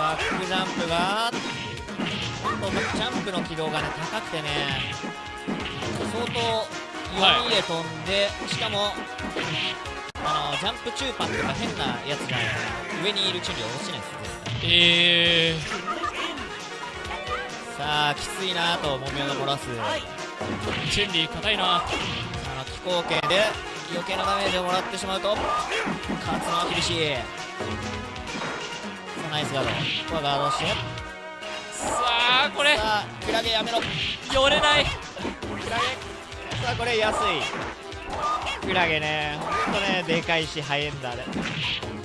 バックジャンプがジャンプの軌道がね高くてね相当弱みで飛んで、しかもあのジャンプ中パンとか変なやつじゃないと上にいるチュンリーは落ちないです絶対えさあきついなともみおが漏らす。ー、チュンリー硬いな。あの気候圏で余計なダメージをもらってしまうと勝つのは厳しいナイスガード。ここはガードして。さあこれ。さあクラゲやめろ。寄れない。クラゲ。さあこれ安い。クラゲね。ほんとねでかいし速いんだあれ。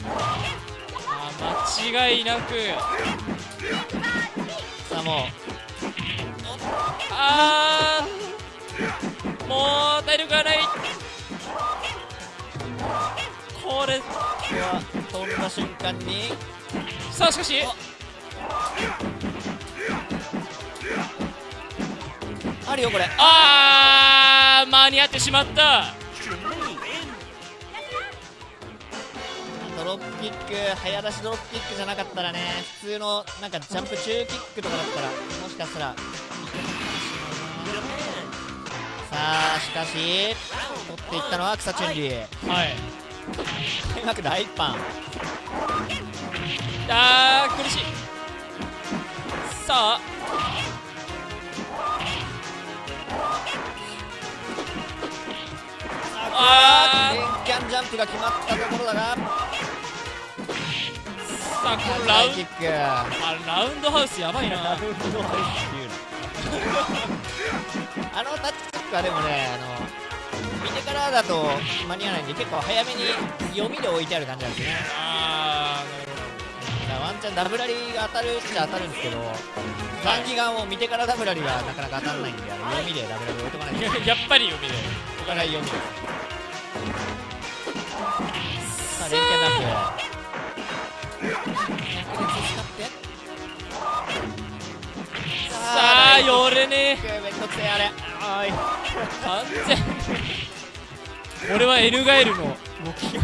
あ間違いなく。さあもう。あー。もう体力がない。これ。飛んだ瞬間にさあしかし。あるよこれ。あー間に合ってしまった。ドロップキック早出しドロップキックじゃなかったらね普通のなんかジャンプ中キックとかだったらもしかしたらさあしかし取っていったのは草チュンリーはい開幕第一版あー苦しい。さあ。あレンキャンジャンプが決まったところだが。さあこのラウンキック。あラウンドハウスやばいな。あのタッチキックはでもねあの見てからだと間に合わないんで結構早めに読みで置いてある感じなんですね。あだからワンチャンダブラリーが当たるっちゃ当たるんですけどザンギガンを見てからダブラリがなかなか当たらないんで読みでダブラリ置いとかないと やっぱり読みで。お互い読みで。さあ連携ジャンプ百列使ってさあ寄れねえ。めんどくせえ あれ。あーい。完全これはエルガエルの動き。さ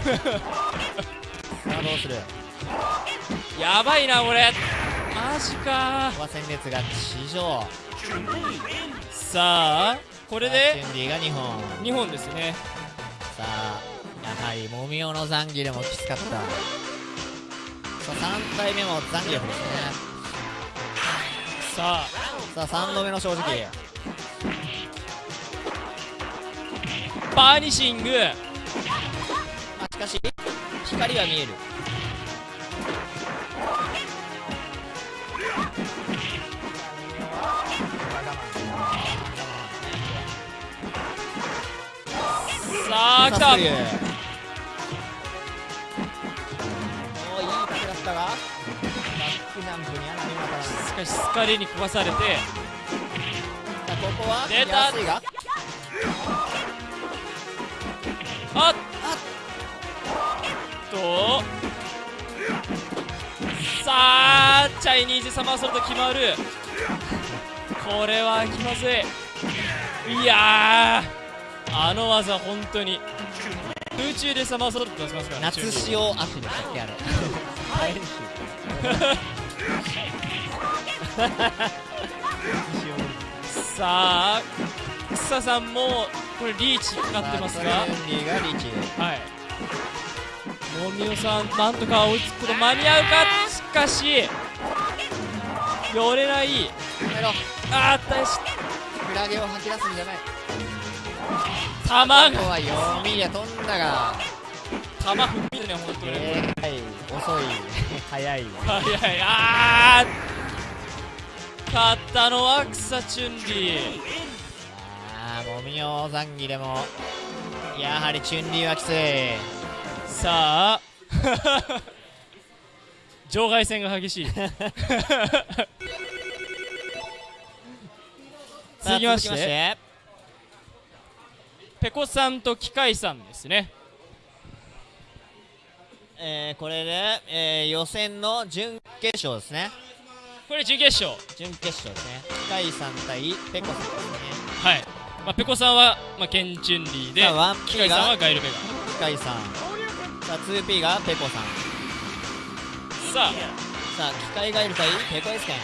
あどうするやばいなこれ。マジか。コア戦列が地上。さあこれチでュンリーが2本。2本ですね。さあやはりもみおのザンギでもきつかった。さあ3回目もザンギ力ですね。さあ。さあ3度目の正直バーニシング。まあしかし光は見える。さあ来た。おーいい角だったが。バックジャンプにはなりまたさしかしスカリに壊されて。あここは出たあっとさあチャイニーズサマーソルト決まる。これは気まずい。いやーあの技本当に。空中でサマーソルト出しますか？らね夏中塩足でしたっけあれ。さあ草さんもこれリーチかかってますがはい。もみおさんなんとか追いつくこと間に合うか？しかし寄れない。あー大し。クラゲを吐き出すんじゃない。玉が。は読みで飛んだが。玉踏みね本当に。えー、はい遅い。早い。早い。あー。勝ったのは草チュンリーあーもみおザンギでもやはりチュンリーはきつい。さあ。場外戦が激しい。さあ続きまして続きまして。ペコさんと機械さんですね。えー、これで、えー、予選の準決勝ですね。これ準決勝。準決勝ですね。機械さん対ペコさんですね。はい、まあ、ペコさんは、まあ、ケンチュンリーでさあ 1P 機械さんはがガイルベ機械さん。さあ 2P がペコさん。ガさあ。さあ機械ガイル対ペコエスケン。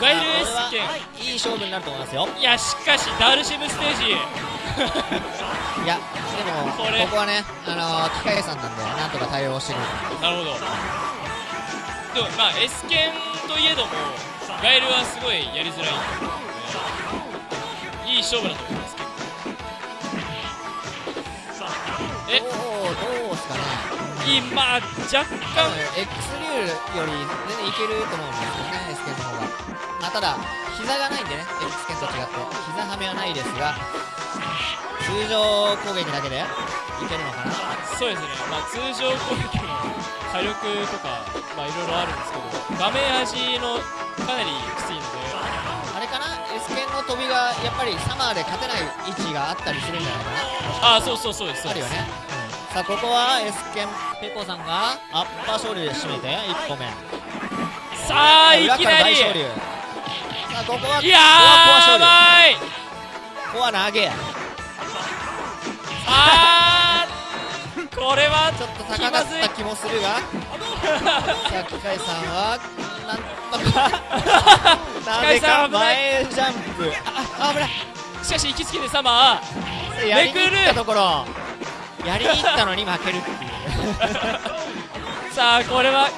ガイルエスケれはいい勝負になると思いますよ。ンいやしかしダルシムステージ。いやでもこれ。ここはねあのー機械さんなんでなんとか対応してくるなるほど。でもまあ S 剣といえどもガエルはすごいやりづらいいい勝負だと思いえ？どうどうすかね今若干 X 流より全然いけると思うんですよね S 剣の方が。まあただ膝がないんでね X 剣と違って。膝はめはないですが通常攻撃だけでいけるのかな。そうですね、まあ、通常攻撃の火力とか、まあ、いろいろあるんですけど、画面端のかなりきついのの飛びがやっぱりサマーで勝てない位置があったりするんじゃないかな。ああ、そうそうそうです、あるよね、さあここは S 剣ペコさんがアッパー勝利で締めて1歩目。さあ、いきなり、さあここはいやばい、ここは投げあー、これはちょっと高かった気もするが。さあ機械さんはなん なぜか前ジャンプ。ああ危ない。しかし、行きつけてサマー、やりに行ったところ。やりに行ったのに負けるっていう。さあ、これは、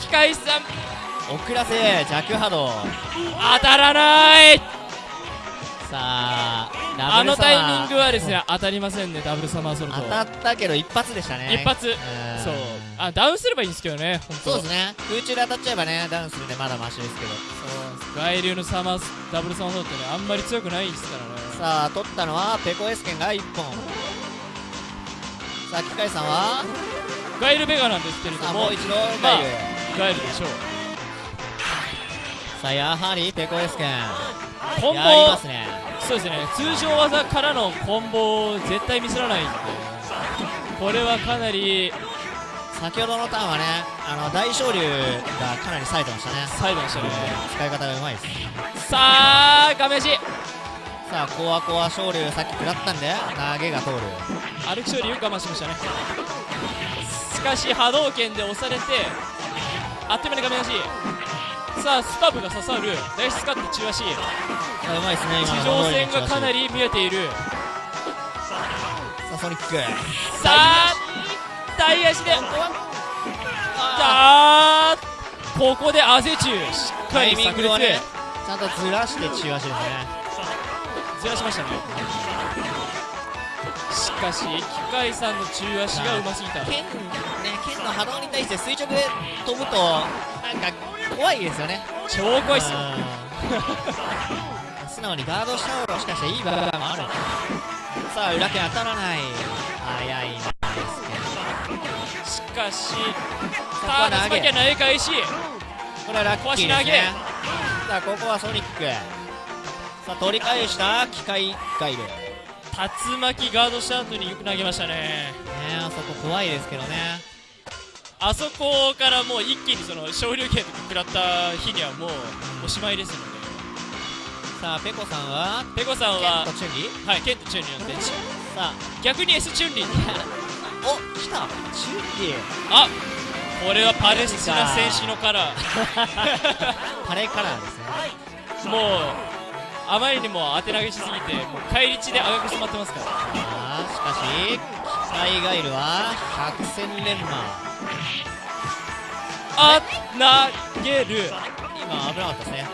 機械さん、遅らせ弱波動。当たらない、さあダあのタイミングはですね、当たりませんね、ダブルサマーソルト。当たったけど一発でしたね。一発。ん。そう。あダウンすればいいんですけどねそうですね。空中で当たっちゃえばねダウンするんでまだマシですけど。そう。外流のサマースダブルサマーソルトねあんまり強くないですからね。さあ取ったのはペコエスケンが1本。さあ機械さんは？ガイルベガなんですけれどももう一度まあガイルガイルでしょう。さあやはりペコエスケンコンボ。すね。そうですね。通常技からのコンボを絶対ミスらないんで。これはかなり先ほどのターンはねあの大昇竜がかなり冴えてましたね。サイドでしたね。使い方がうまいです。さあ画面足さあコアコア昇竜さっき食らったんで投げが通る。歩き勝利よく我慢しましたね。しかし波動拳で押されてあっという間に画面足さあスタブが刺さる。ナイススカット中足。うまいですね地上戦がかなり見えている。さあソニック。さあ大足で。あー。ここでアゼチュー。しっかり炸裂。ねちゃんとずらして中足ですね。ずらしましたねしかし機械さんの中足がうますぎた。剣ね剣の波動に対して垂直で飛ぶとなんか怖いですよね。超怖いっすよ。うん。素直にガードした方がもしかしていい場合もある。さあ裏剣当たらない。早いなですしかしこたは投げ。だその時は投げ返しこれはラッキーですね。さあここはソニック。さあ取り返した機械ガイルね竜巻ガードした後によく投げましたね。あそこ怖いですけどね。あそこからもう一気にその昇竜拳とか食らった日にはもうおしまいですので。さあペコさんは？ペコさん剣はとチュンリ？ーはいケントチュンリーの電池さあ。逆に S チュンリーお来た。チュンリーあこれはパレスチナ戦士のカラ パレカラーですね。ーもうあまりにも当て投げしすぎてもう返り血で赤く染まってますから。さあしかし機械ガイルは百戦錬磨あ投げる。今危なかったですね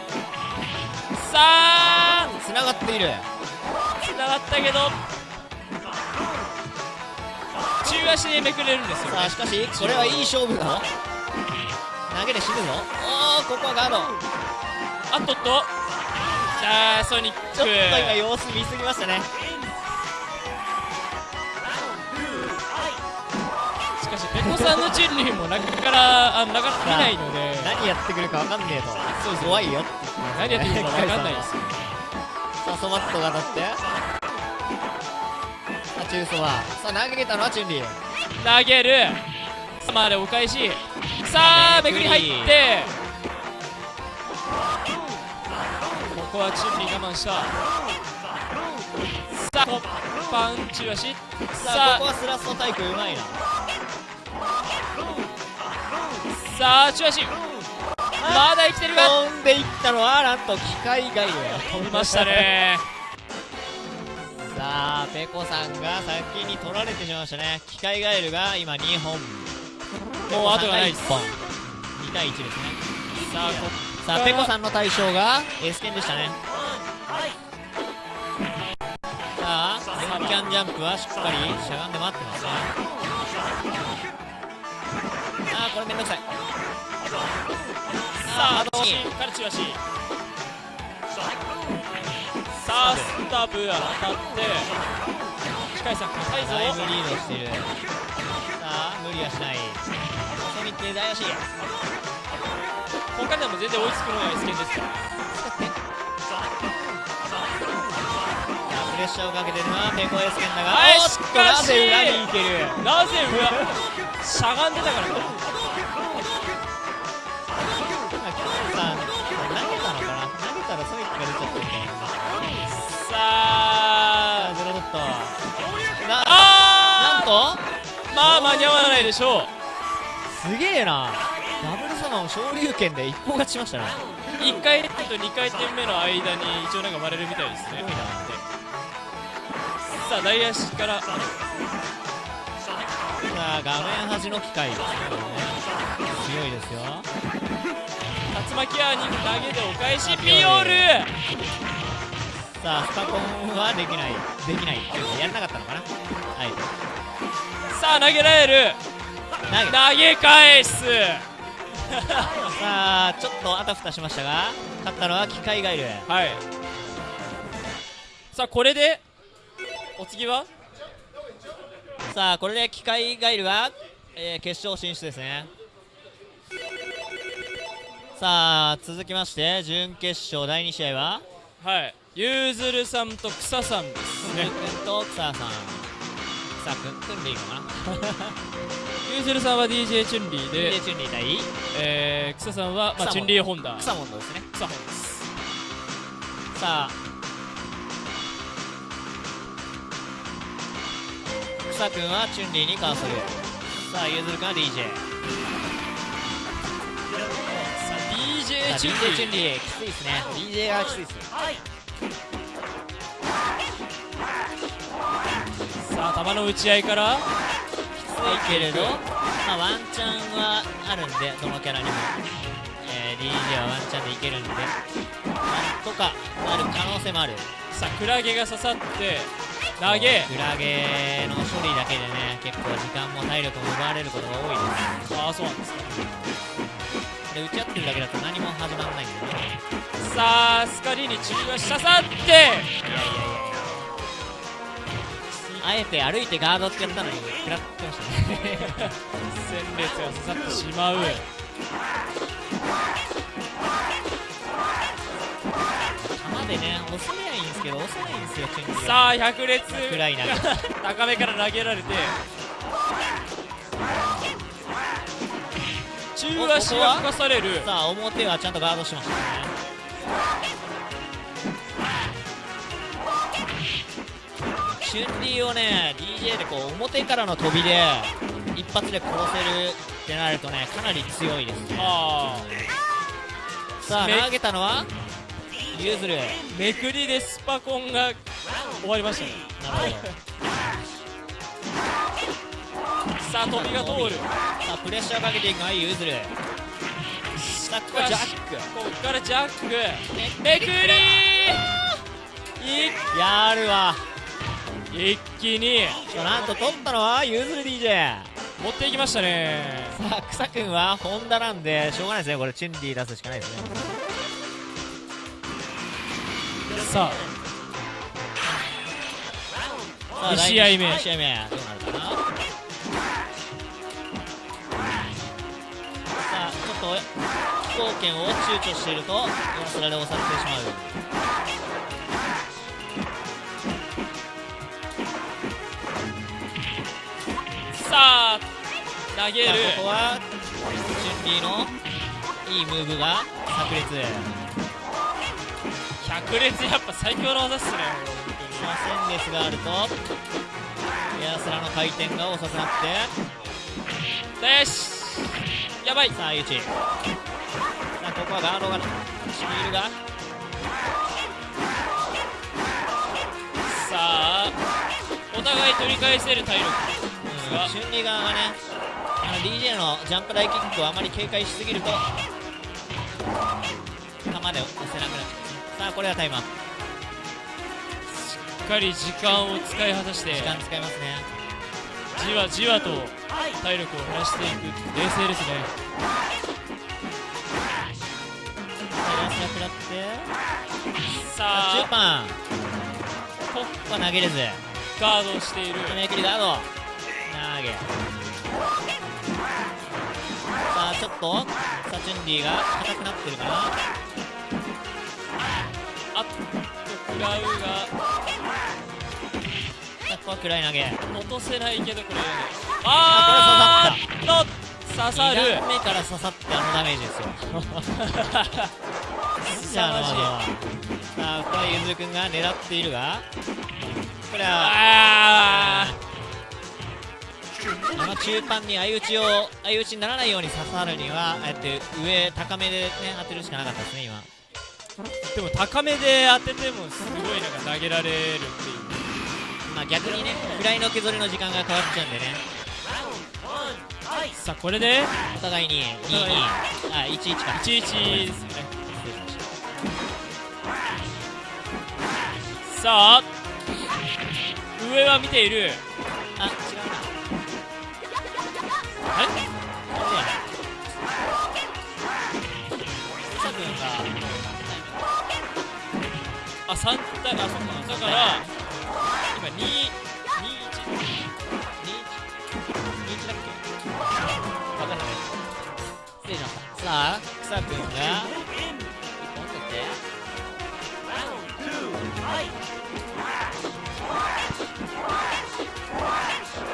さあ繋がっている。つながったけど中足でめくれるんですよね。さあしかしこれはいい勝負だ。投げで死ぬぞ。おおここはガード。あっとっとさあソニック。ちょっと今様子見すぎましたね。しかしペコさんのチュンリーもなかなかあのなかなか見ないので。何やってくるか分かんねえと。そう怖いよ。って何やってくるか分かんないです。よさあソマットが当たって。さあチューソは。さあ投げたのはチュンリー。投げる。サマーでお返し。さあめくり入ってここはチュンリー我慢した。さあパン中足。さあ。ここさはスラストタイプうまいな。あさあ中足。まだ生きてるが飛んでいったのはなんと機械ガイル飛びましたね。ささあペコさんが先に取られてしまいましたね。機械ガエルが今2本。もう後がないです。1本。2対1ですね。さあこさあペコさんの対象がエスケンでしたね。さあユンキャンジャンプはしっかりしゃがんで待ってますね。あーこれめんどくさい。さああーしっかりチラシさあスタブ当たって機械さん硬いぞだいぶリードしてる。さあ無理はしない。細見って大足他でも全然追いつくのが S 剣です。からプレッシャーをかけてるのはペコエスケンだが。なぜ裏に行けるなぜ裏しゃがんでたからかさあ投げたのかな。投げたらソニックが出ちゃったみたいな。さあゼロドットな。あな。んとーまあ間に合わな。いでしょうすげえなダブルサマン昇竜拳で一本勝ちしましたね。1回転と2回転目の間に一応なんか割れるみたいですね。さあ大足から。さあ画面端の機械ですねこれね。強いですよ。竜巻アーニング投げでお返しピオル。さあスパコンはできない。できないっていうかやらなかったのかな。はい。さあ投げられる。投げ。投げ返すさあちょっとあたふたしましたが勝ったのは機械ガエル。はい。さあこれでお次は？さあこれで機械ガエルは、えー決勝進出ですね。さあ続きまして準決勝第2試合は？はい。ゆずるさんと草さんですね。くんと草さん。草くんくんでいいのかな？ゆずるさんは DJ チュンリーでで、チュンリー対。えー、草さんは、まあ、チュンリーホンダ。草モンドですね。草本です。さあ。草くんはチュンリーにカーソル。さあゆずるくんは DJ さあ DJ チュ DJ ンリー。チュンリーきついですね。DJ がきついです。さあ球の打ち合いからけれど、まあ、ワンチャンはあるんでどのキャラにも、えー DJ はワンチャンでいけるんで。なんとかなる可能性もある。さあクラゲが刺さって投げ。クラゲの処理だけでね結構時間も体力も奪われることが多いです。ああそうなんですか。で打ち合ってるだけだと何も始まらないんでね。さあスカリーに中が刺さっていやいやいやあえて歩いてガードってやったのに食らってましたね。戦列が刺さってしまう。弾でね押せりゃいいんですけど押せないんですよチュンリーが。さあ百列。暗いな高めから投げられて。中足が吹かされる。さあ表はちゃんとガードしましたねチュンリーをね DJ でこう表からの飛びで一発で殺せるってなるとねかなり強いです。ねあさあめ投げたのはユーズル。ーめくりでスパコンが終わりましたね。なるほど。さあ飛びが通る。さあプレッシャーかけていくのはユーズル。さあここはジャック。こっからジャック。めくりいやるわ一気に。なんと取ったのはユーズル DJ 持っていきましたね。さあ草くんはホンダなんでしょうがないですね。これチュンリー出すしかないですね。さあさあ二試合目。2試合目。どうなるかな。さあちょっと飛行権を躊躇しているとヨンスラで押されてしまうさあ投げる。ここはチュンリーのいいムーブが炸裂。百列やっぱ最強の技っすね。さあ戦列があるとエアスラの回転が遅くなって。よし。やばい。さあユチ。さあここはガードがシールが。さあお互い取り返せる体力うん春麗側がねあの DJ のジャンプ台キックをあまり警戒しすぎると球で押せなくなっちゃうさあこれはタイマーしっかり時間を使い果たして時間使いますね。じわじわと体力を減らしていく。冷静ですね。さあラスが食らってさあ。中パン。ここは投げれず。ガードしている。ガード投げ。さあちょっとさあチュンリーが硬くなってるかな。あっと食らうがここは暗い投げ。落とせないけどこれああーっと刺さる。2段目から刺さってあのダメージですよ。じゃあさあここはゆずるくんが狙っているが。これはああの中盤に相打ちを相打ちにならないように刺さるにはああやって上高めでね当てるしかなかったですね今。ーでも高めで当ててもすごいなんか投げられるっていう。まあ逆にねフライの削りの時間が変わっちゃうんでね。さあこれで？お互いに2-2あ1-1か。11ですね。さあ上は見ているあれそうや草君があ3対あそうかだから今2 2 1 2-1だっけ？分かんない失礼しましたさあ草君が1本取ってそう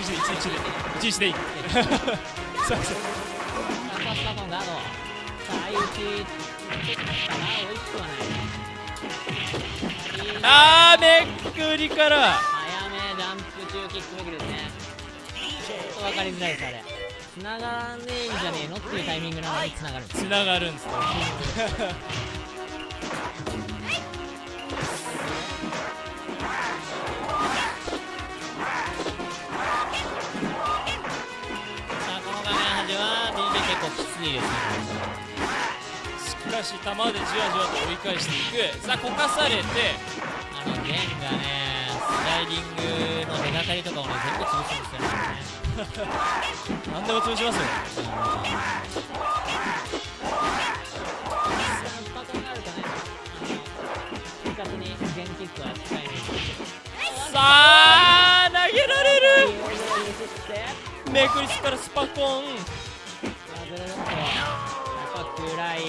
11でいい11でいいすいません。あーめっくりから。早めランプ中キックめくりですね。ちょっと分かりづらいですあれ。繋がらねえんじゃねえの？っていうタイミングなのに繋がるんです繋がるんですね結構きついですねしかし球でじわじわと追い返していく。さあこかされてあの弦がねスライディングの出がかりとかをね全部潰すんですよね何でも潰しますよさあ投げられる。いいよいいよいいよってめくりつからスパコン。やっぱ暗い。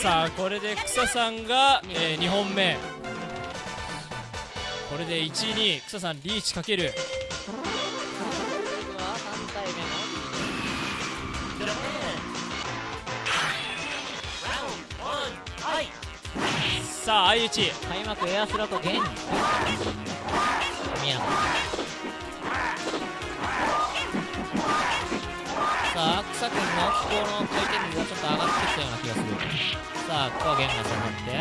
さあこれで草さんが、え2本目。これで12草さんリーチかける。僕は3体目のさあ相打ち。開幕エアスロと弦宮野さあ草君の気候の回転率がちょっと上がってきたような気がするさあここは弦が刺さって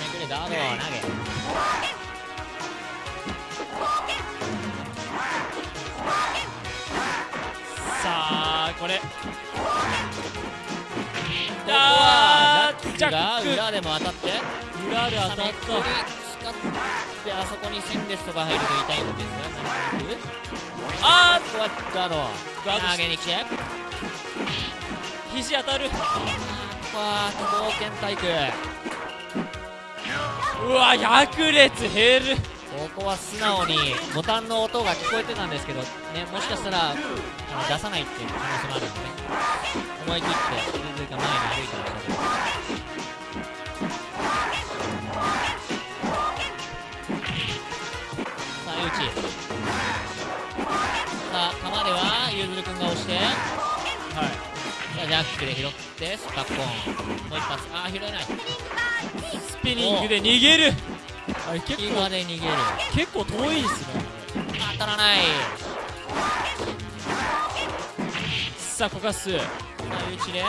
めくれダードを投げさあこれここはあージャックがジャック裏でも当たって裏で当たっめくり使ってあそこに線ですとか入ると痛いんですがあードガードし投げに来てー肘当たる。ここは都道県体育。うわ百列減る。ここは素直にボタンの音が聞こえてたんですけどねもしかしたらあの出さないっていう可能性もあるんでね。思い切って全然前に歩いてましたけどではゆずるくんが押して。はい。ジャックで拾ってスパコン。もう一発。ああ拾えない。スピニングで逃げる。あれ結隙構間で逃げる。結構遠いですね当たらない。さあコカスさあ打ちで。さ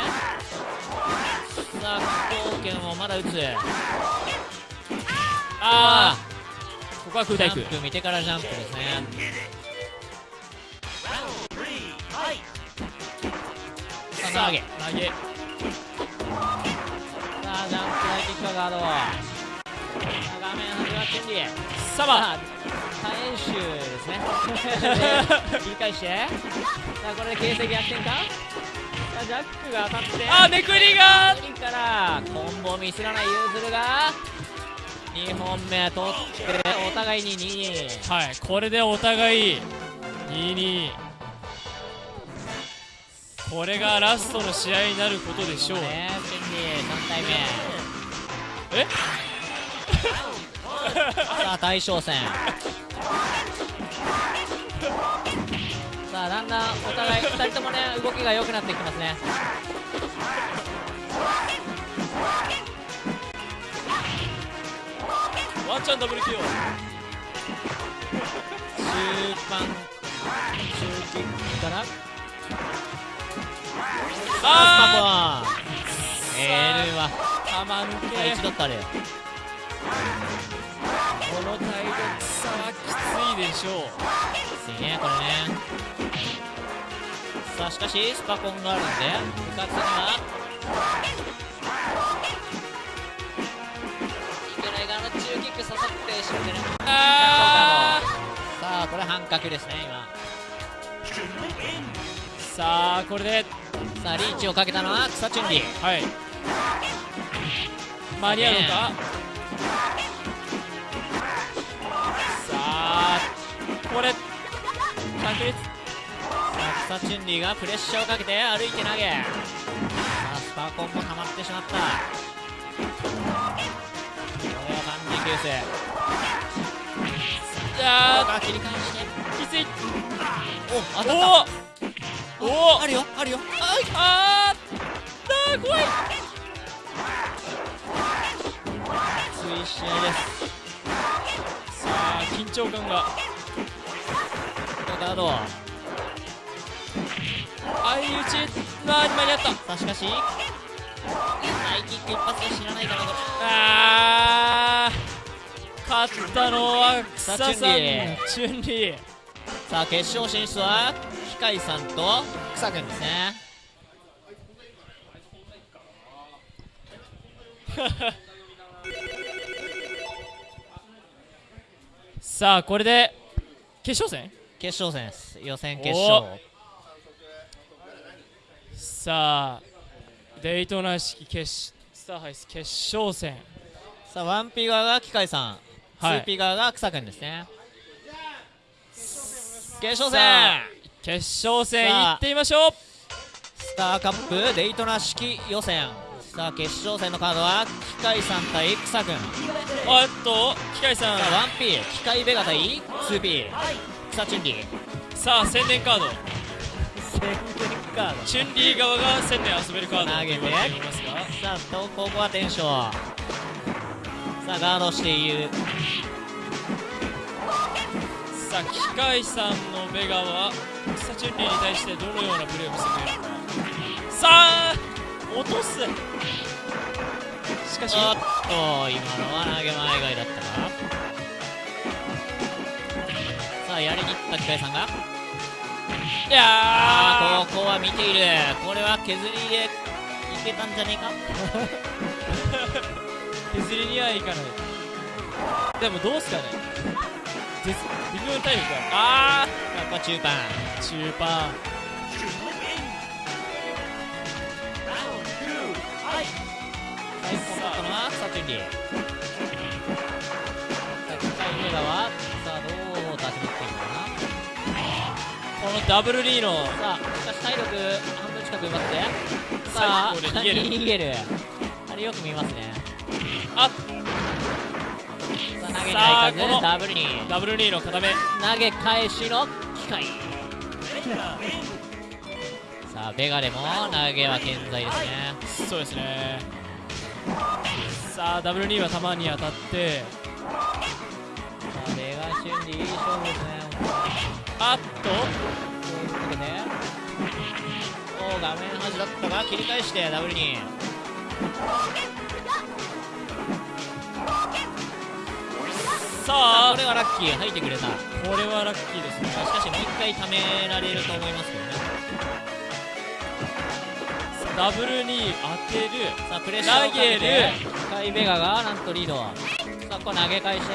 あ飛行剣をまだ打つ。ああここは空ジャ対空ンプ。見てからジャンプですねさあ投げ。投げ。さあジャンプ大敵かガード画面始まってんりサあ多演習ですね。で切り返して。さあこれで形勢逆転か？さあジャックが当たって。あめくりが。次からコンボミスらないユーズルが。2本目取ってお互いに2はいこれでお互い2-2これがラストの試合になることでしょう。ねチェンリー3体目。え？さあ大将戦。さあだんだんお互い2人ともね動きが良くなってきますね。ワンチャンダブル KO 中盤中キックからあスパコン L はー。玉抜まあけ一度ったれこの体力差はきついでしょうきついねこれねさあしかしスパコンがあるんで部活にはいけない側の中キック刺さってしまってねあさあこれ半角ですね今。ーさあこれでさあリーチをかけたのは草チュンリー。はい。間に合うのか？さあこれ確率。さあ草チュンリーがプレッシャーをかけて歩いて投げ。さあスパコンもハマってしまった。これは万事休勢ああ切り返してきつい。お当たったおおおあるよあるよあーあー怖い。熱い。試合ですさあ緊張感がガード相打ちなに間に合ったさあしかしハイキック一発で知らない。かなこれあ勝ったのは草さんチュュンリー。さあ決勝進出は機械さんと草くんですね。さあこれで決勝戦？決勝戦です。予選決勝。さあデイトナ式決スターハイス決勝戦。さあワンピ側が機械さん、はい。ツーピ側が草くんですね。決勝戦。決勝戦さあ。行ってみましょう。スターカップデイトナ式予選。さあ決勝戦のカードは機械さん対草くん。さあっと機械さん。あワンピ機械ベガ対 2P 草チュンリー。さあ宣伝カード。宣伝カード。チュンリー側が宣伝遊べるカード投げて。さあとここはテンションさあガードしているさあ機械さんのベガは草チュンリーに対してどのようなプレーを見せているのかさあ落とすしかしおっと今のは投げ前外だったかさあやりにいった機械さんがいやあーここは見ているこれは削りでいけたんじゃねえか削りにはいかないでもどうすかね。微妙に体力があやっぱ中盤中盤最高だったのは草チュン。リーさあ機械メガはさあどう立ち回っていくかなこのダブルリーのさあしかし体力半分近く奪ってさあ逃げる逃げるあれよく見ますねあさあ投げにさあこのダブルに。ダブルリーの固め。投げ返しの機械さあベガでも投げは健在ですね。そうですね。さあダブルリーは球に当たって。あレガシュンリいい勝負ですねあっと。こういうことでおお画面端だったが切り返してダブルにさああこれはラッキー入ってくれた。しこれはラッキーですね。かしもう一回貯められると思いますけどね。ダブルに当てる。さあプレッシャーをかけて。るカイベガがなんとリードさあこれ投げ返して。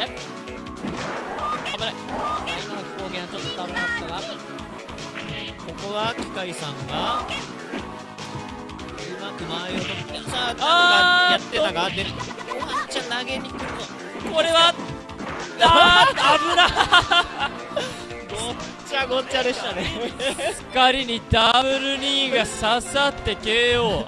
危ない。今の飛行機はちょっと危なかったが。ここは機械さんが。うまく前を取ってさあなんかやってたがでワンちゃん投げにくるのこれはあー危なごっちゃごっちゃでしたね光にダブル2が刺さって KO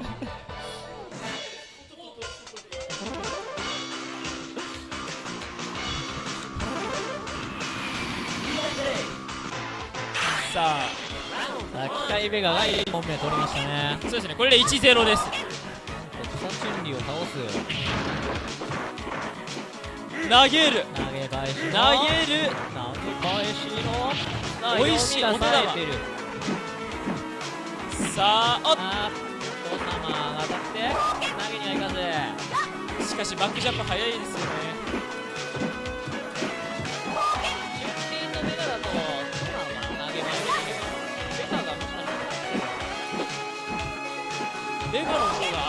さあ機械ベガが1本目取りましたね。そうですね。これで1-0です草チュンリーを倒す。投げる。投げ返し。の投げる投げ返しの。さあ美味しいお手玉。さあおっ。あーっと様が当たって。投げにはいかず。しかしバックジャンプ早いですよね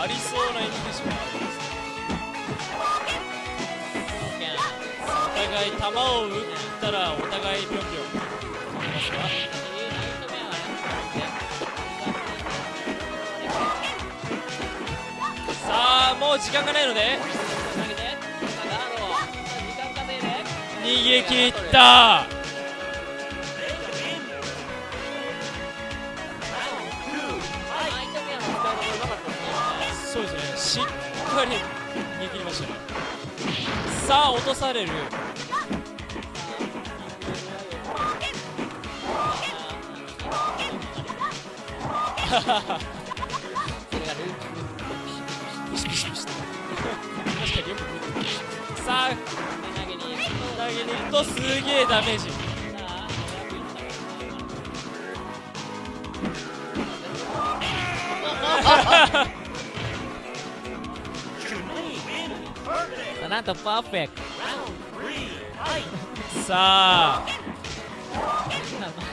ありそうなイメージもありますお互い球を打ったらお互いぴょんぴょん飛びますかさあもう時間がないので。逃げ切った。さあ落とされる。ピシピシピシ確かによく見てる。さあ投げに行くとすげえダメージ。あなんとパーフェクト。さあ。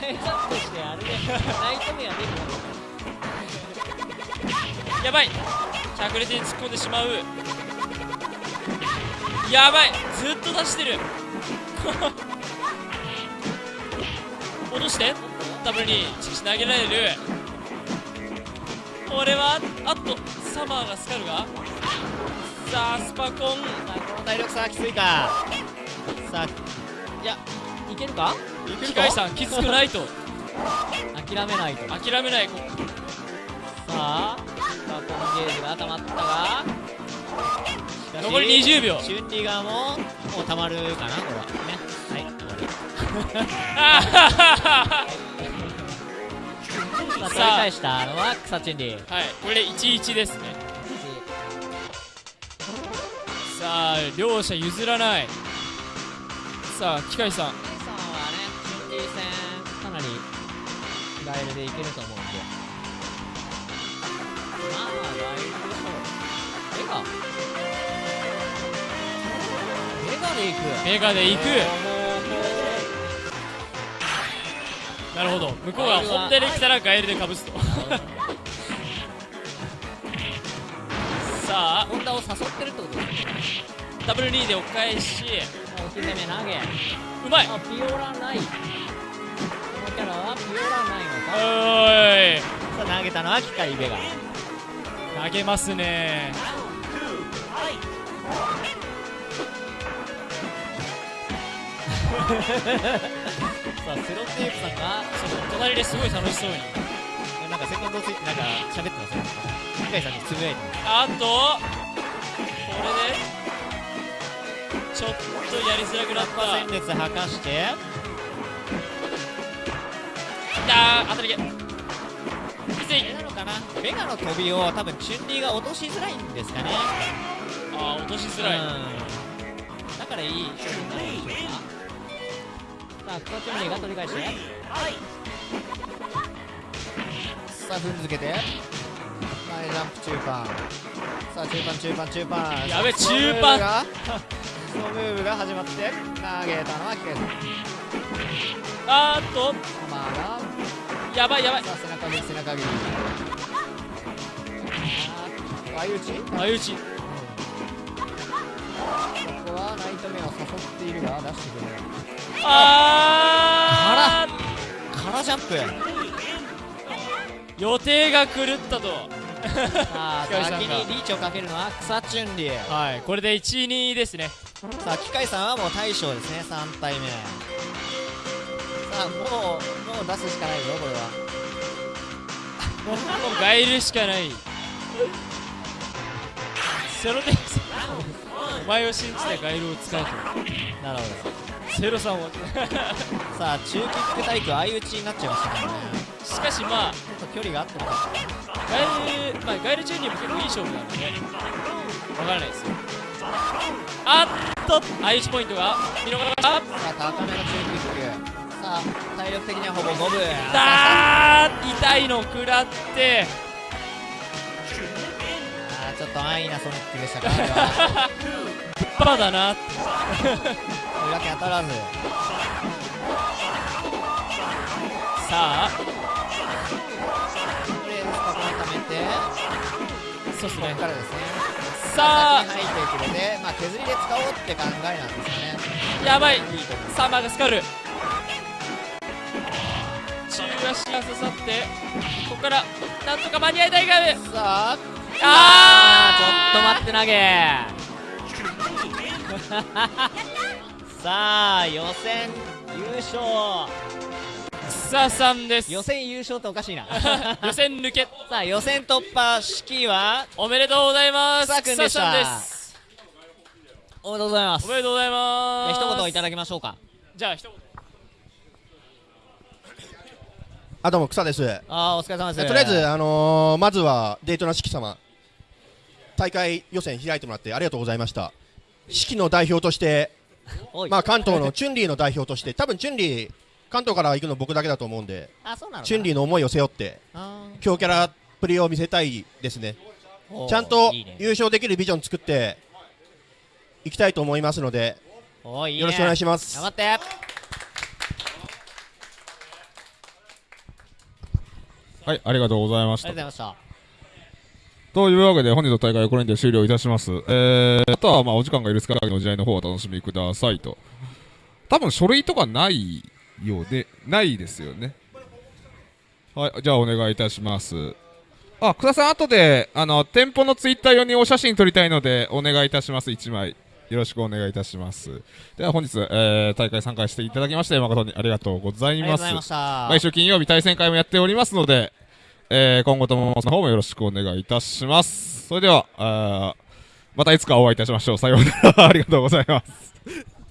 前してあれでナイトメア出るやばい。着列に突っ込んでしまう。やばい。ずっと出してる。落として。ダブルにしかし投げられる。これはあっとサマーがスカルが？さあスパコン。この体力差はきついか。さあいやいけるか？機械さんきつくないと。諦めないと。さ諦めないこあさあこのゲージが溜まったが残り20秒。チュンリー側ももう溜まるかなこれは。ね。はい終わり。あさあ取り返したのは草チュンリーはいこれで11ですねさあ両者譲らない。さあ機械さん。さんはねチュンリー戦かなりガイルでいけると思うんで。まあガイルでしょうメガメガでいく。メガで行く。なるほど。向こうが本体で来たらガエルでかぶすとさあホンダを誘ってるってこと？ですねダブル2でお返し。おひめ投げ。うまい。あピオラない。このキャラはピオラないのか。おーい。さあ投げたのは機械ベガ。投げますね。さあスロッテープさんが隣ですごい楽しそうに。なんかセコンドついてなんか喋ってます？ね機械さんにつぶやいて。あとこれでちょっとやりづらくなった。戦列吐かして。あー当たり毛きついあれなのかな？ベガの飛びを多分チュンリーが落としづらいんですかね。あー落としづらい。うん。だかからいい勝負になるんでしょうか。さあクソチュンリーが取り返してさあ踏んづけて前ジャンプ中盤。さあ中盤中盤中盤。やべ中盤。がクソムーブが始まって投げたのはキケさんあーっと。まあやばいやばい。さあ背中切り背中切り。あー相打ち相打ちここはナイトメを誘っているが出してくれない。あ空ジャンプ。ー予定が狂ったと。さあ先にリーチをかけるのは草チュンリーはいこれで1 2ですね。さあ機械さんはもう大将ですね。3体目。さあもうもう出すしかないぞこれは。もうガイルしかない。セロテスお前を信じてガイルを使えと。なるほセロさんをどさあ中キック対空相打ちになっちゃいましたねしかしまあちょっと距離があったのかガイル、まあ、ガイルチューニーも結構いい勝負なのでわからないです。よあっと相打ちポイントが見逃したさあ高めの中キックさあ体力的にはほぼ五分だー痛いの食らって。あーちょっと安易なソニックでしたかあれは。バカだな。裏剣当たらず。さあ。でスパコン貯めて。そうっすね。ここからですねさあ。入ってくれてまあ。削りで使おうって考えなんですかねやばい。いいサーマーがスカル。中足が刺さってここからなんとか間に合いたいがさあ。あちょっと待って投げさあ予選優勝。草さんです。予選優勝っておかしいな予選抜け。さあ予選突破式は。おめでとうございます。草くんでした草さんです。おめでとうございます。おめでとうございます。一言いただきましょうか。じゃあ一言。あどうも草です。あーお疲れ様です。とりあえず、あのーまずはデートナ式様大会予選開いてもらってありがとうございました式の代表として、まあ、関東のチュンリーの代表として多分チュンリー関東から行くの僕だけだと思うんであそうなのチュンリーの思いを背負ってあ強キャラっぷりを見せたいですね。ちゃんと優勝できるビジョン作っていきたいと思いますのでおーいいね。よろしくお願いします。頑張って。はい、ありがとうございました。ありがというわけで本日の大会はこれにて終了いたします。えー、あとはまあお時間が許す限りの時代の方をお楽しみくださいと。多分書類とかないようで、ないですよね。はい、じゃあお願いいたします。あ、久田さん、後で、あの、店舗のツイッター用にお写真撮りたいので、お願いいたします、1枚。よろしくお願いいたします。では本日、えー、大会参加していただきまして、誠にありがとうございますありがとうござい。ました毎週金曜日対戦会もやっておりますので、えー今後ともその方もよろしくお願いいたします。それでは、あまたいつかお会いいたしましょう。さようなら。ありがとうございます。